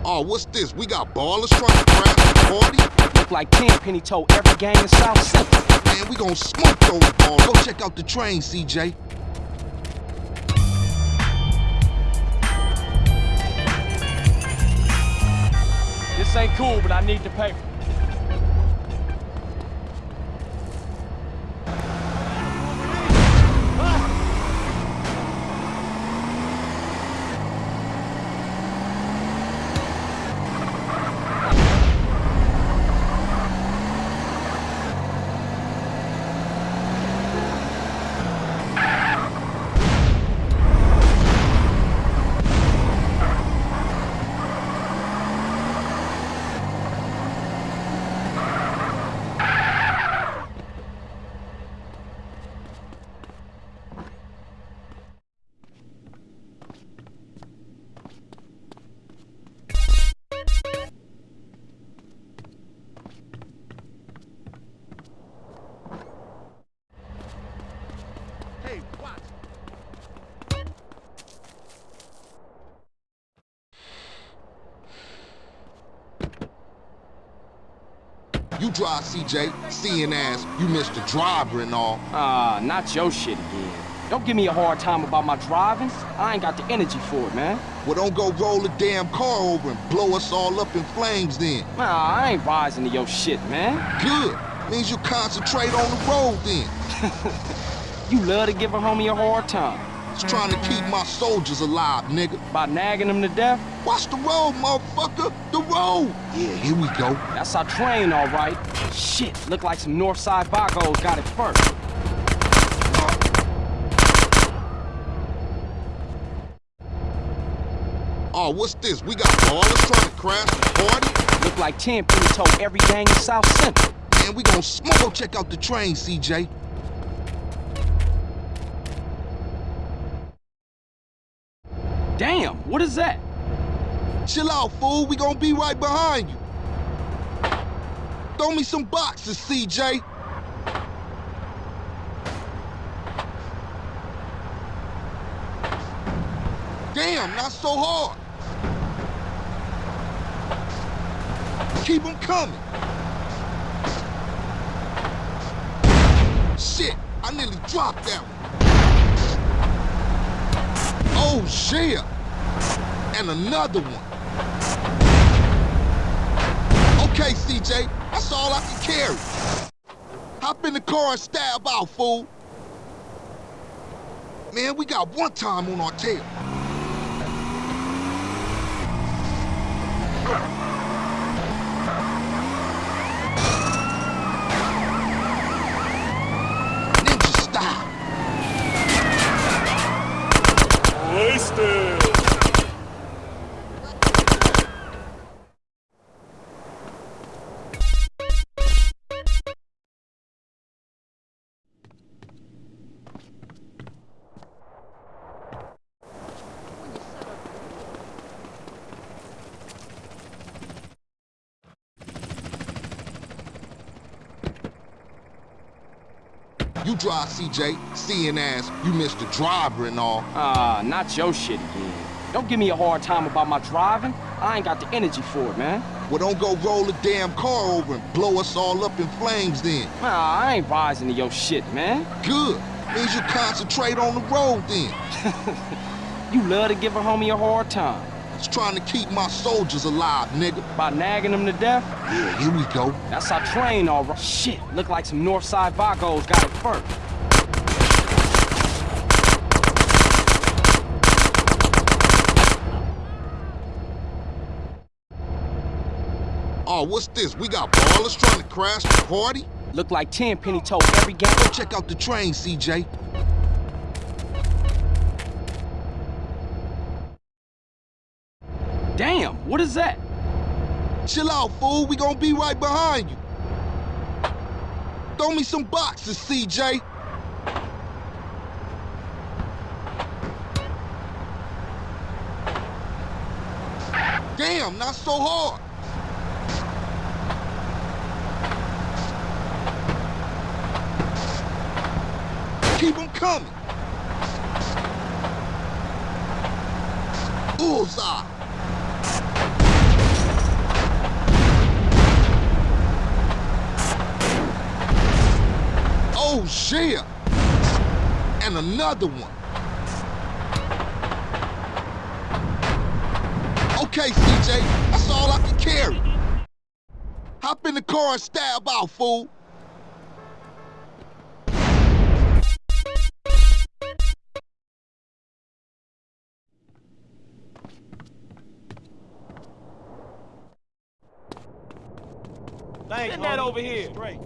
Oh, what's this? We got Ballas trying to crash the party? Look like Tenpenny told every gang in South Central. Man, we gonna smoke those Ballas. Go check out the train, CJ. This ain't cool, but I need the paper. Drive, CJ, seeing as you missed the driver and all. Ah, not your shit again. Don't give me a hard time about my driving. I ain't got the energy for it, man. Well, don't go roll the damn car over and blow us all up in flames then. Nah, I ain't rising to your shit, man. Good. Means you concentrate on the road then. [laughs] you love to give a homie a hard time. Just trying to keep my soldiers alive, nigga. By nagging them to death? Watch the road, motherfucker. Road. Yeah, here we go. That's our train, all right. Shit, look like some Northside Vagos got it first. Oh, what's this? We got Ballas trying to crash the party? Look like Tenpenny told every gang in South Central. Man, we gon' smoke. Check out the train, CJ. Damn, what is that? Chill out, fool. We gonna be right behind you. Throw me some boxes, CJ. Damn, not so hard. Keep them coming. Shit, I nearly dropped that one. Oh, shit. And another one. Okay, CJ, that's all I can carry. Hop in the car and stab out, fool. Man, we got one time on our tail. You drive, CJ, seeing as you missed the driver and all. Ah, not your shit again. Don't give me a hard time about my driving. I ain't got the energy for it, man. Well, don't go roll the damn car over and blow us all up in flames then. Nah, I ain't rising to your shit, man. Good. Means you concentrate on the road then. [laughs] you love to give a homie a hard time. Just trying to keep my soldiers alive, nigga. By nagging them to death? Yeah, here we go. That's our train, all right. Shit, look like some Northside Vagos got it first. Oh, what's this? We got Ballas trying to crash the party? Look like Tenpenny told every gang. Go check out the train, CJ. Damn, what is that? Chill out, fool. We gonna be right behind you. Throw me some boxes, CJ. Damn, not so hard. Keep them coming. Bullseye. Oh, shit. And another one. Okay, CJ, that's all I can carry. Hop in the car and stab out, fool. Send that over here. Straight.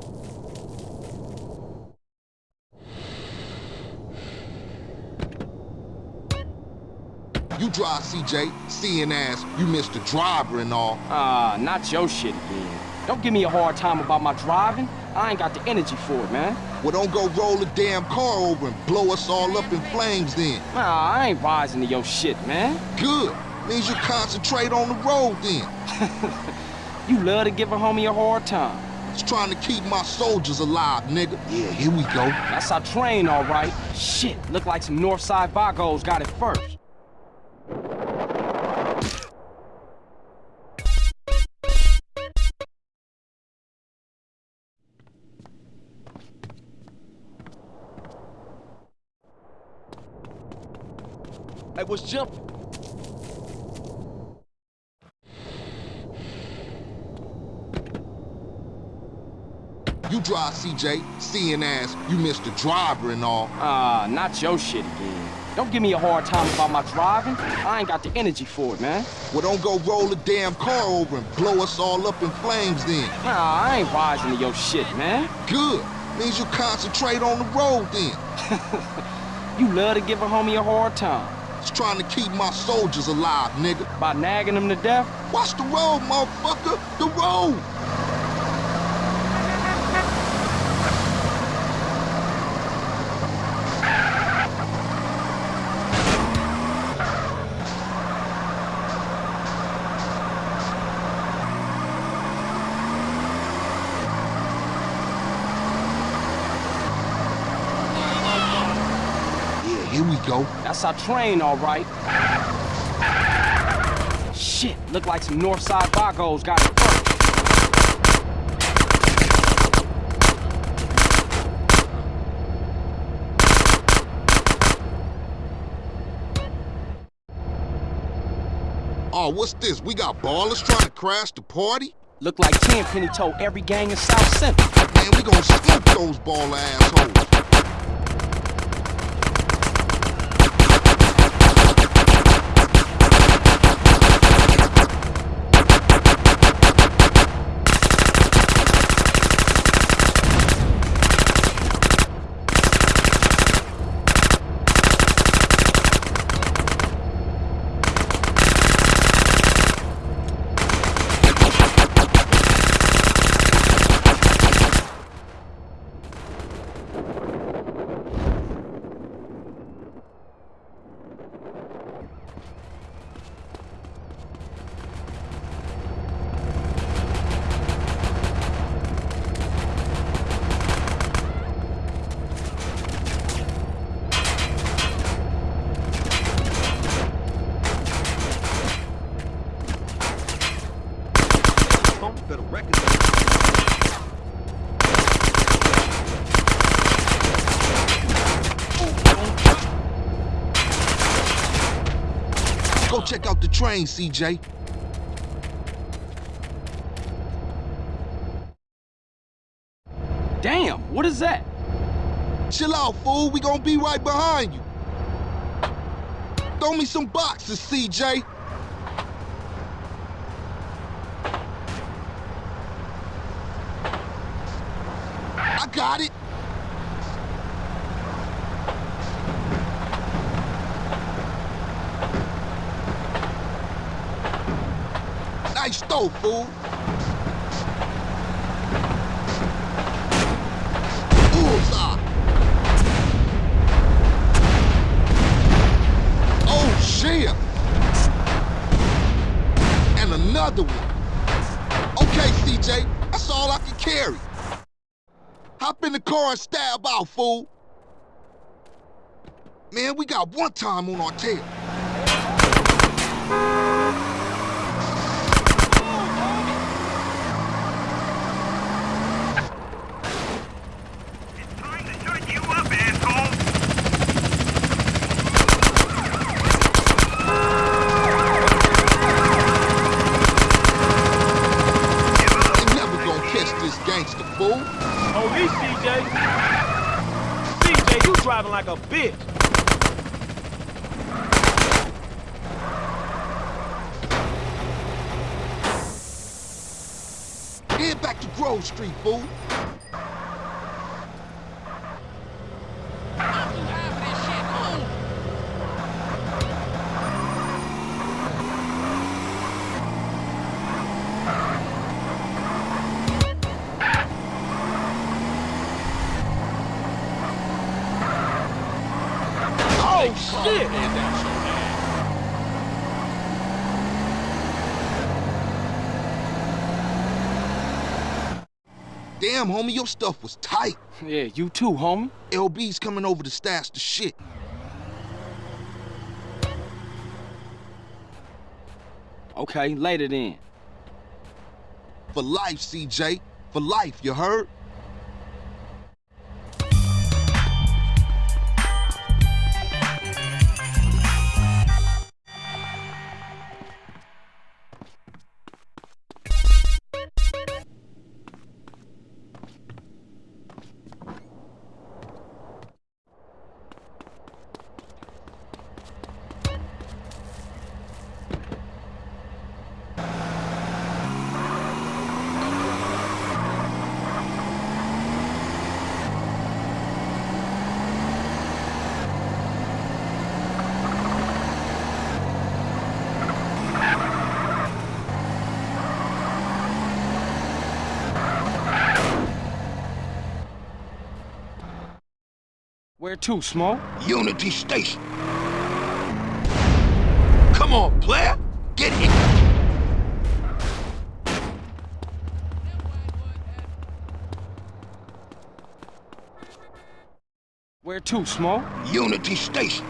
Drive, CJ, seeing as you missed the driver and all. Ah, not your shit again. Don't give me a hard time about my driving. I ain't got the energy for it, man. Well, don't go roll the damn car over and blow us all up in flames then. Nah, I ain't rising to your shit, man. Good. Means you concentrate on the road then. [laughs] you love to give a homie a hard time. It's trying to keep my soldiers alive, nigga. Yeah, here we go. That's our train, all right. Shit, look like some Northside Vagos got it first. CJ, seeing as you missed the driver and all. Ah, not your shit again. Don't give me a hard time about my driving. I ain't got the energy for it, man. Well, don't go roll the damn car over and blow us all up in flames then. Nah, I ain't rising to your shit, man. Good. Means you concentrate on the road then. [laughs] you love to give a homie a hard time. It's trying to keep my soldiers alive, nigga. By nagging them to death? Watch the road, motherfucker. The road. Here we go. That's our train, all right. Shit, look like some Northside Vagos got it first. Oh, what's this? We got Ballas trying to crash the party? Look like Tenpenny told every gang in South Central. Man, we gonna smoke those Ballas assholes. Better record. Go check CJ. Damn, what is that? Chill out, fool. We gonna be right behind you. Throw me some boxes, CJ. I got it. Throw, fool. Bullseye. Ah. Oh, shit. And another one. Okay, CJ, that's all I can carry. Hop in the car and stab out, fool. Man, we got one time on our tail. You up, asshole! Ain't never gonna catch this gangster, fool. On me, CJ. CJ, you driving like a bitch. Head back to Grove Street, fool. Oh, shit. Damn, homie, your stuff was tight. [laughs] Yeah, you too, homie. LB's coming over to stash the shit. Okay, later then. For life, CJ. For life, you heard? Where to, Smoke? Unity Station. Come on, player. Get in. Where to, Smoke? Unity Station.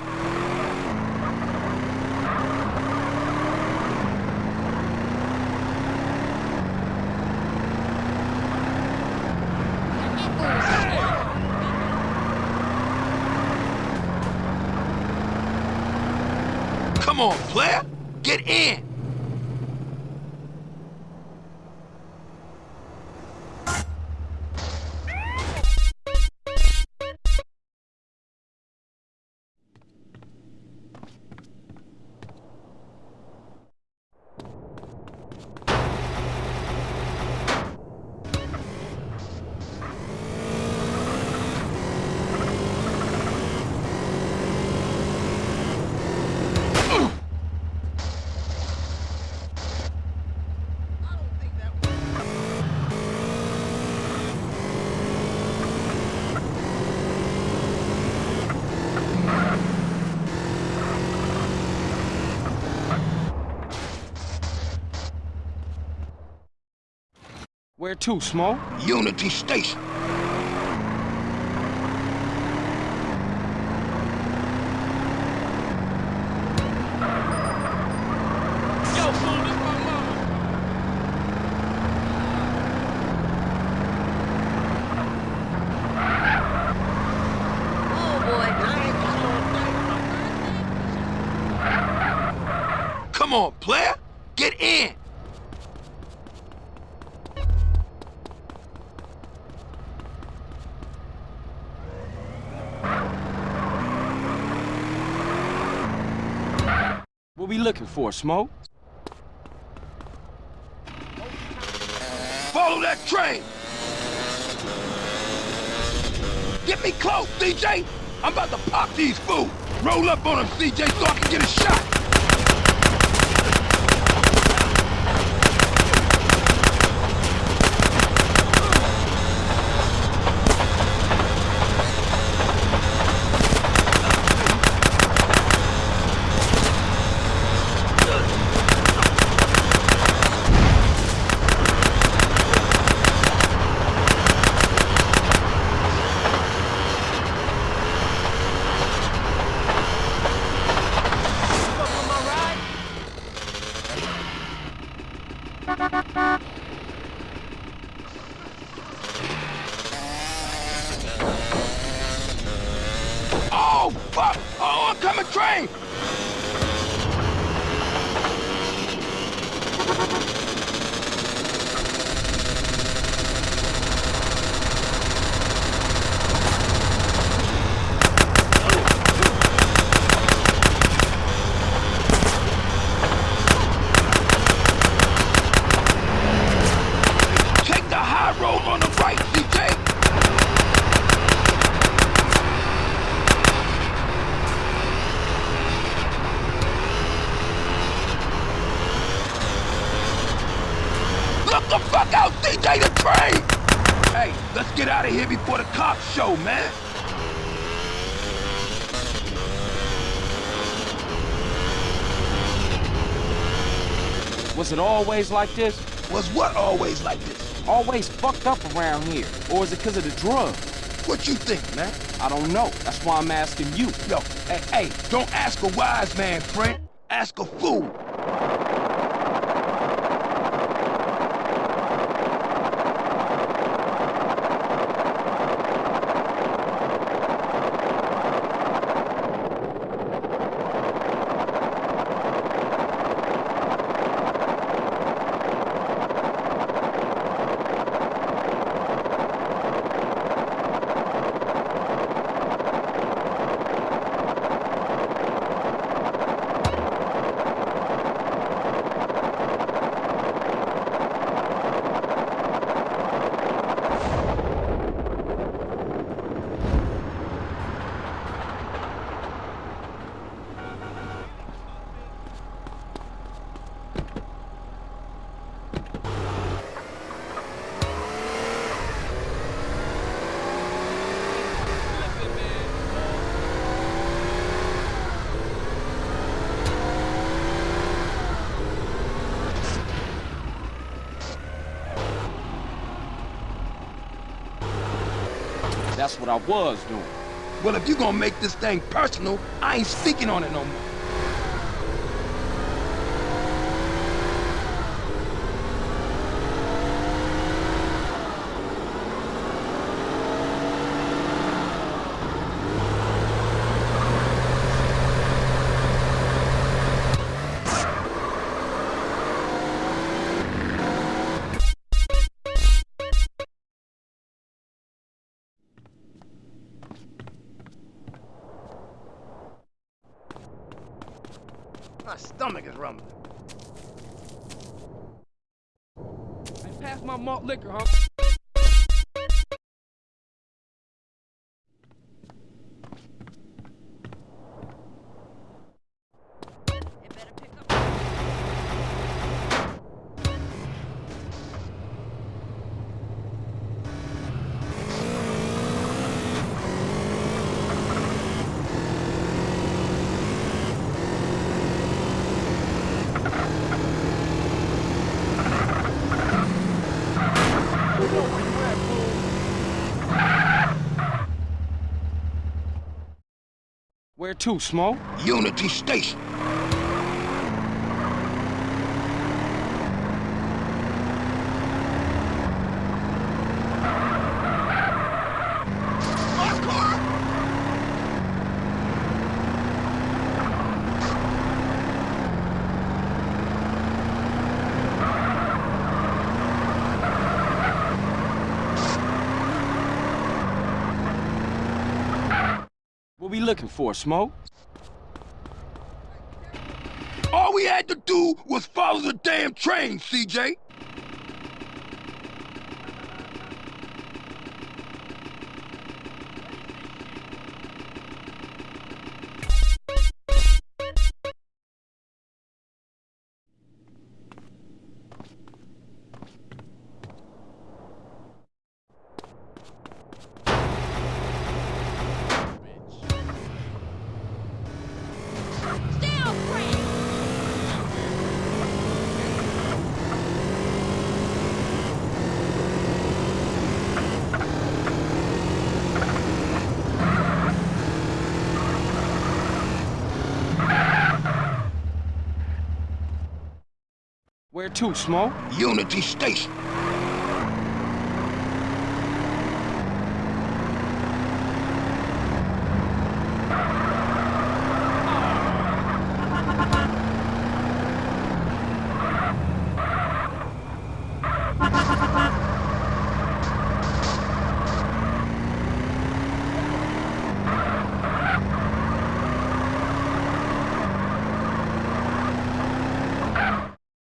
Come on, player. Get in. Where to, Smoke? Unity Station. Yo, fool, this my mama. Oh boy. Come on, player. Get in. What we looking for, Smoke? Follow that train. Get me close, CJ. I'm about to pop these fools. Roll up on them, CJ, so I can get a shot. Oh, fuck! Oh, oncoming train! Take the high road on the right, CJ! Look the fuck out, CJ the train! Hey, let's get out of here before the cops show, man. Was it always like this? Was what always like this? Always fucked up around here. Or is it because of the drugs? What you think, man? I don't know. That's why I'm asking you. Yo, hey, hey, don't ask a wise man, friend. Ask a fool. That's what I was doing. Well, if you're gonna make this thing personal, I ain't speaking on it no more. Stomach is rumbling. Hey, pass my malt liquor, huh? Where to, Smoke? Unity Station. What we looking for, Smoke? All we had to do was follow the damn train, CJ. Where to, Smoke? Unity Station.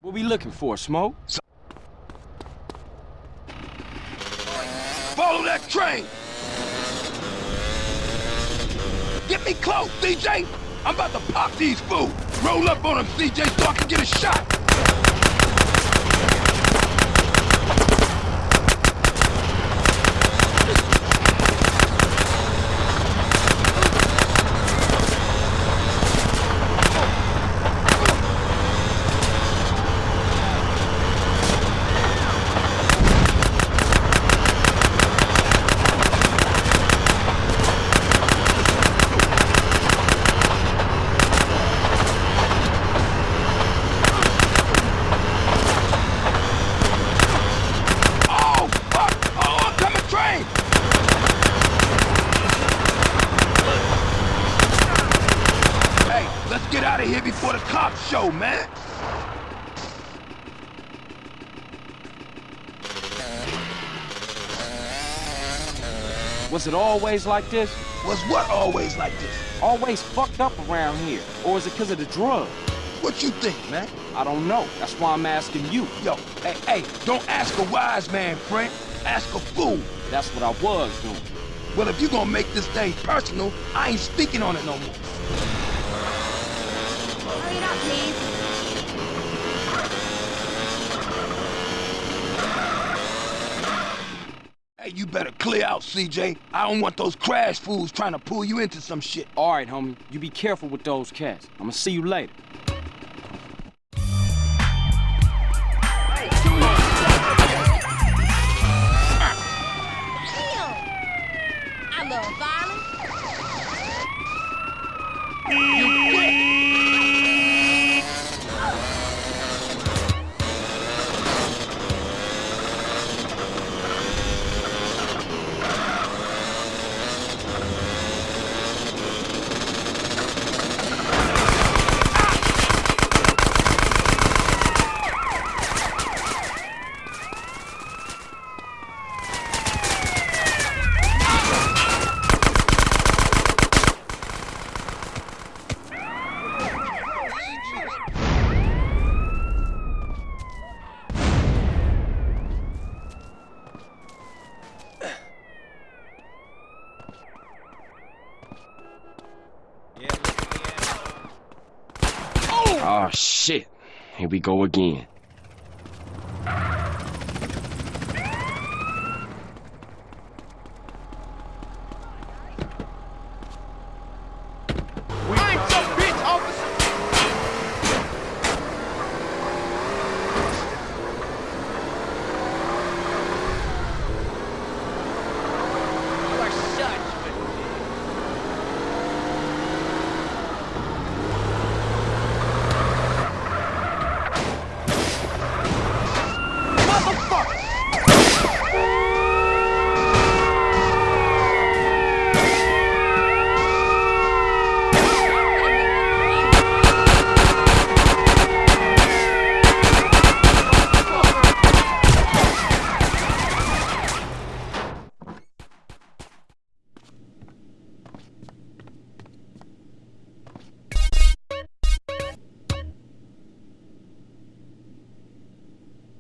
What we looking for, Smoke? Follow that train! Get me close, CJ! I'm about to pop these fools! Roll up on them, CJ, so I can get a shot! Oh, fuck! Oh, oncoming train! Hey, let's get out of here before the cops show, man! Was it always like this? Was what always like this? Always fucked up around here? Or is it because of the drugs? What you think, man? I don't know. That's why I'm asking you. Yo, hey, hey, don't ask a wise man, friend. Ask a fool. That's what I was doing. Well, if you're gonna make this thing personal, I ain't speaking on it no more. Hurry it up, please. You better clear out, CJ. I don't want those CRASH fools trying to pull you into some shit. All right, homie. You be careful with those cats. I'm gonna see you later. We go again.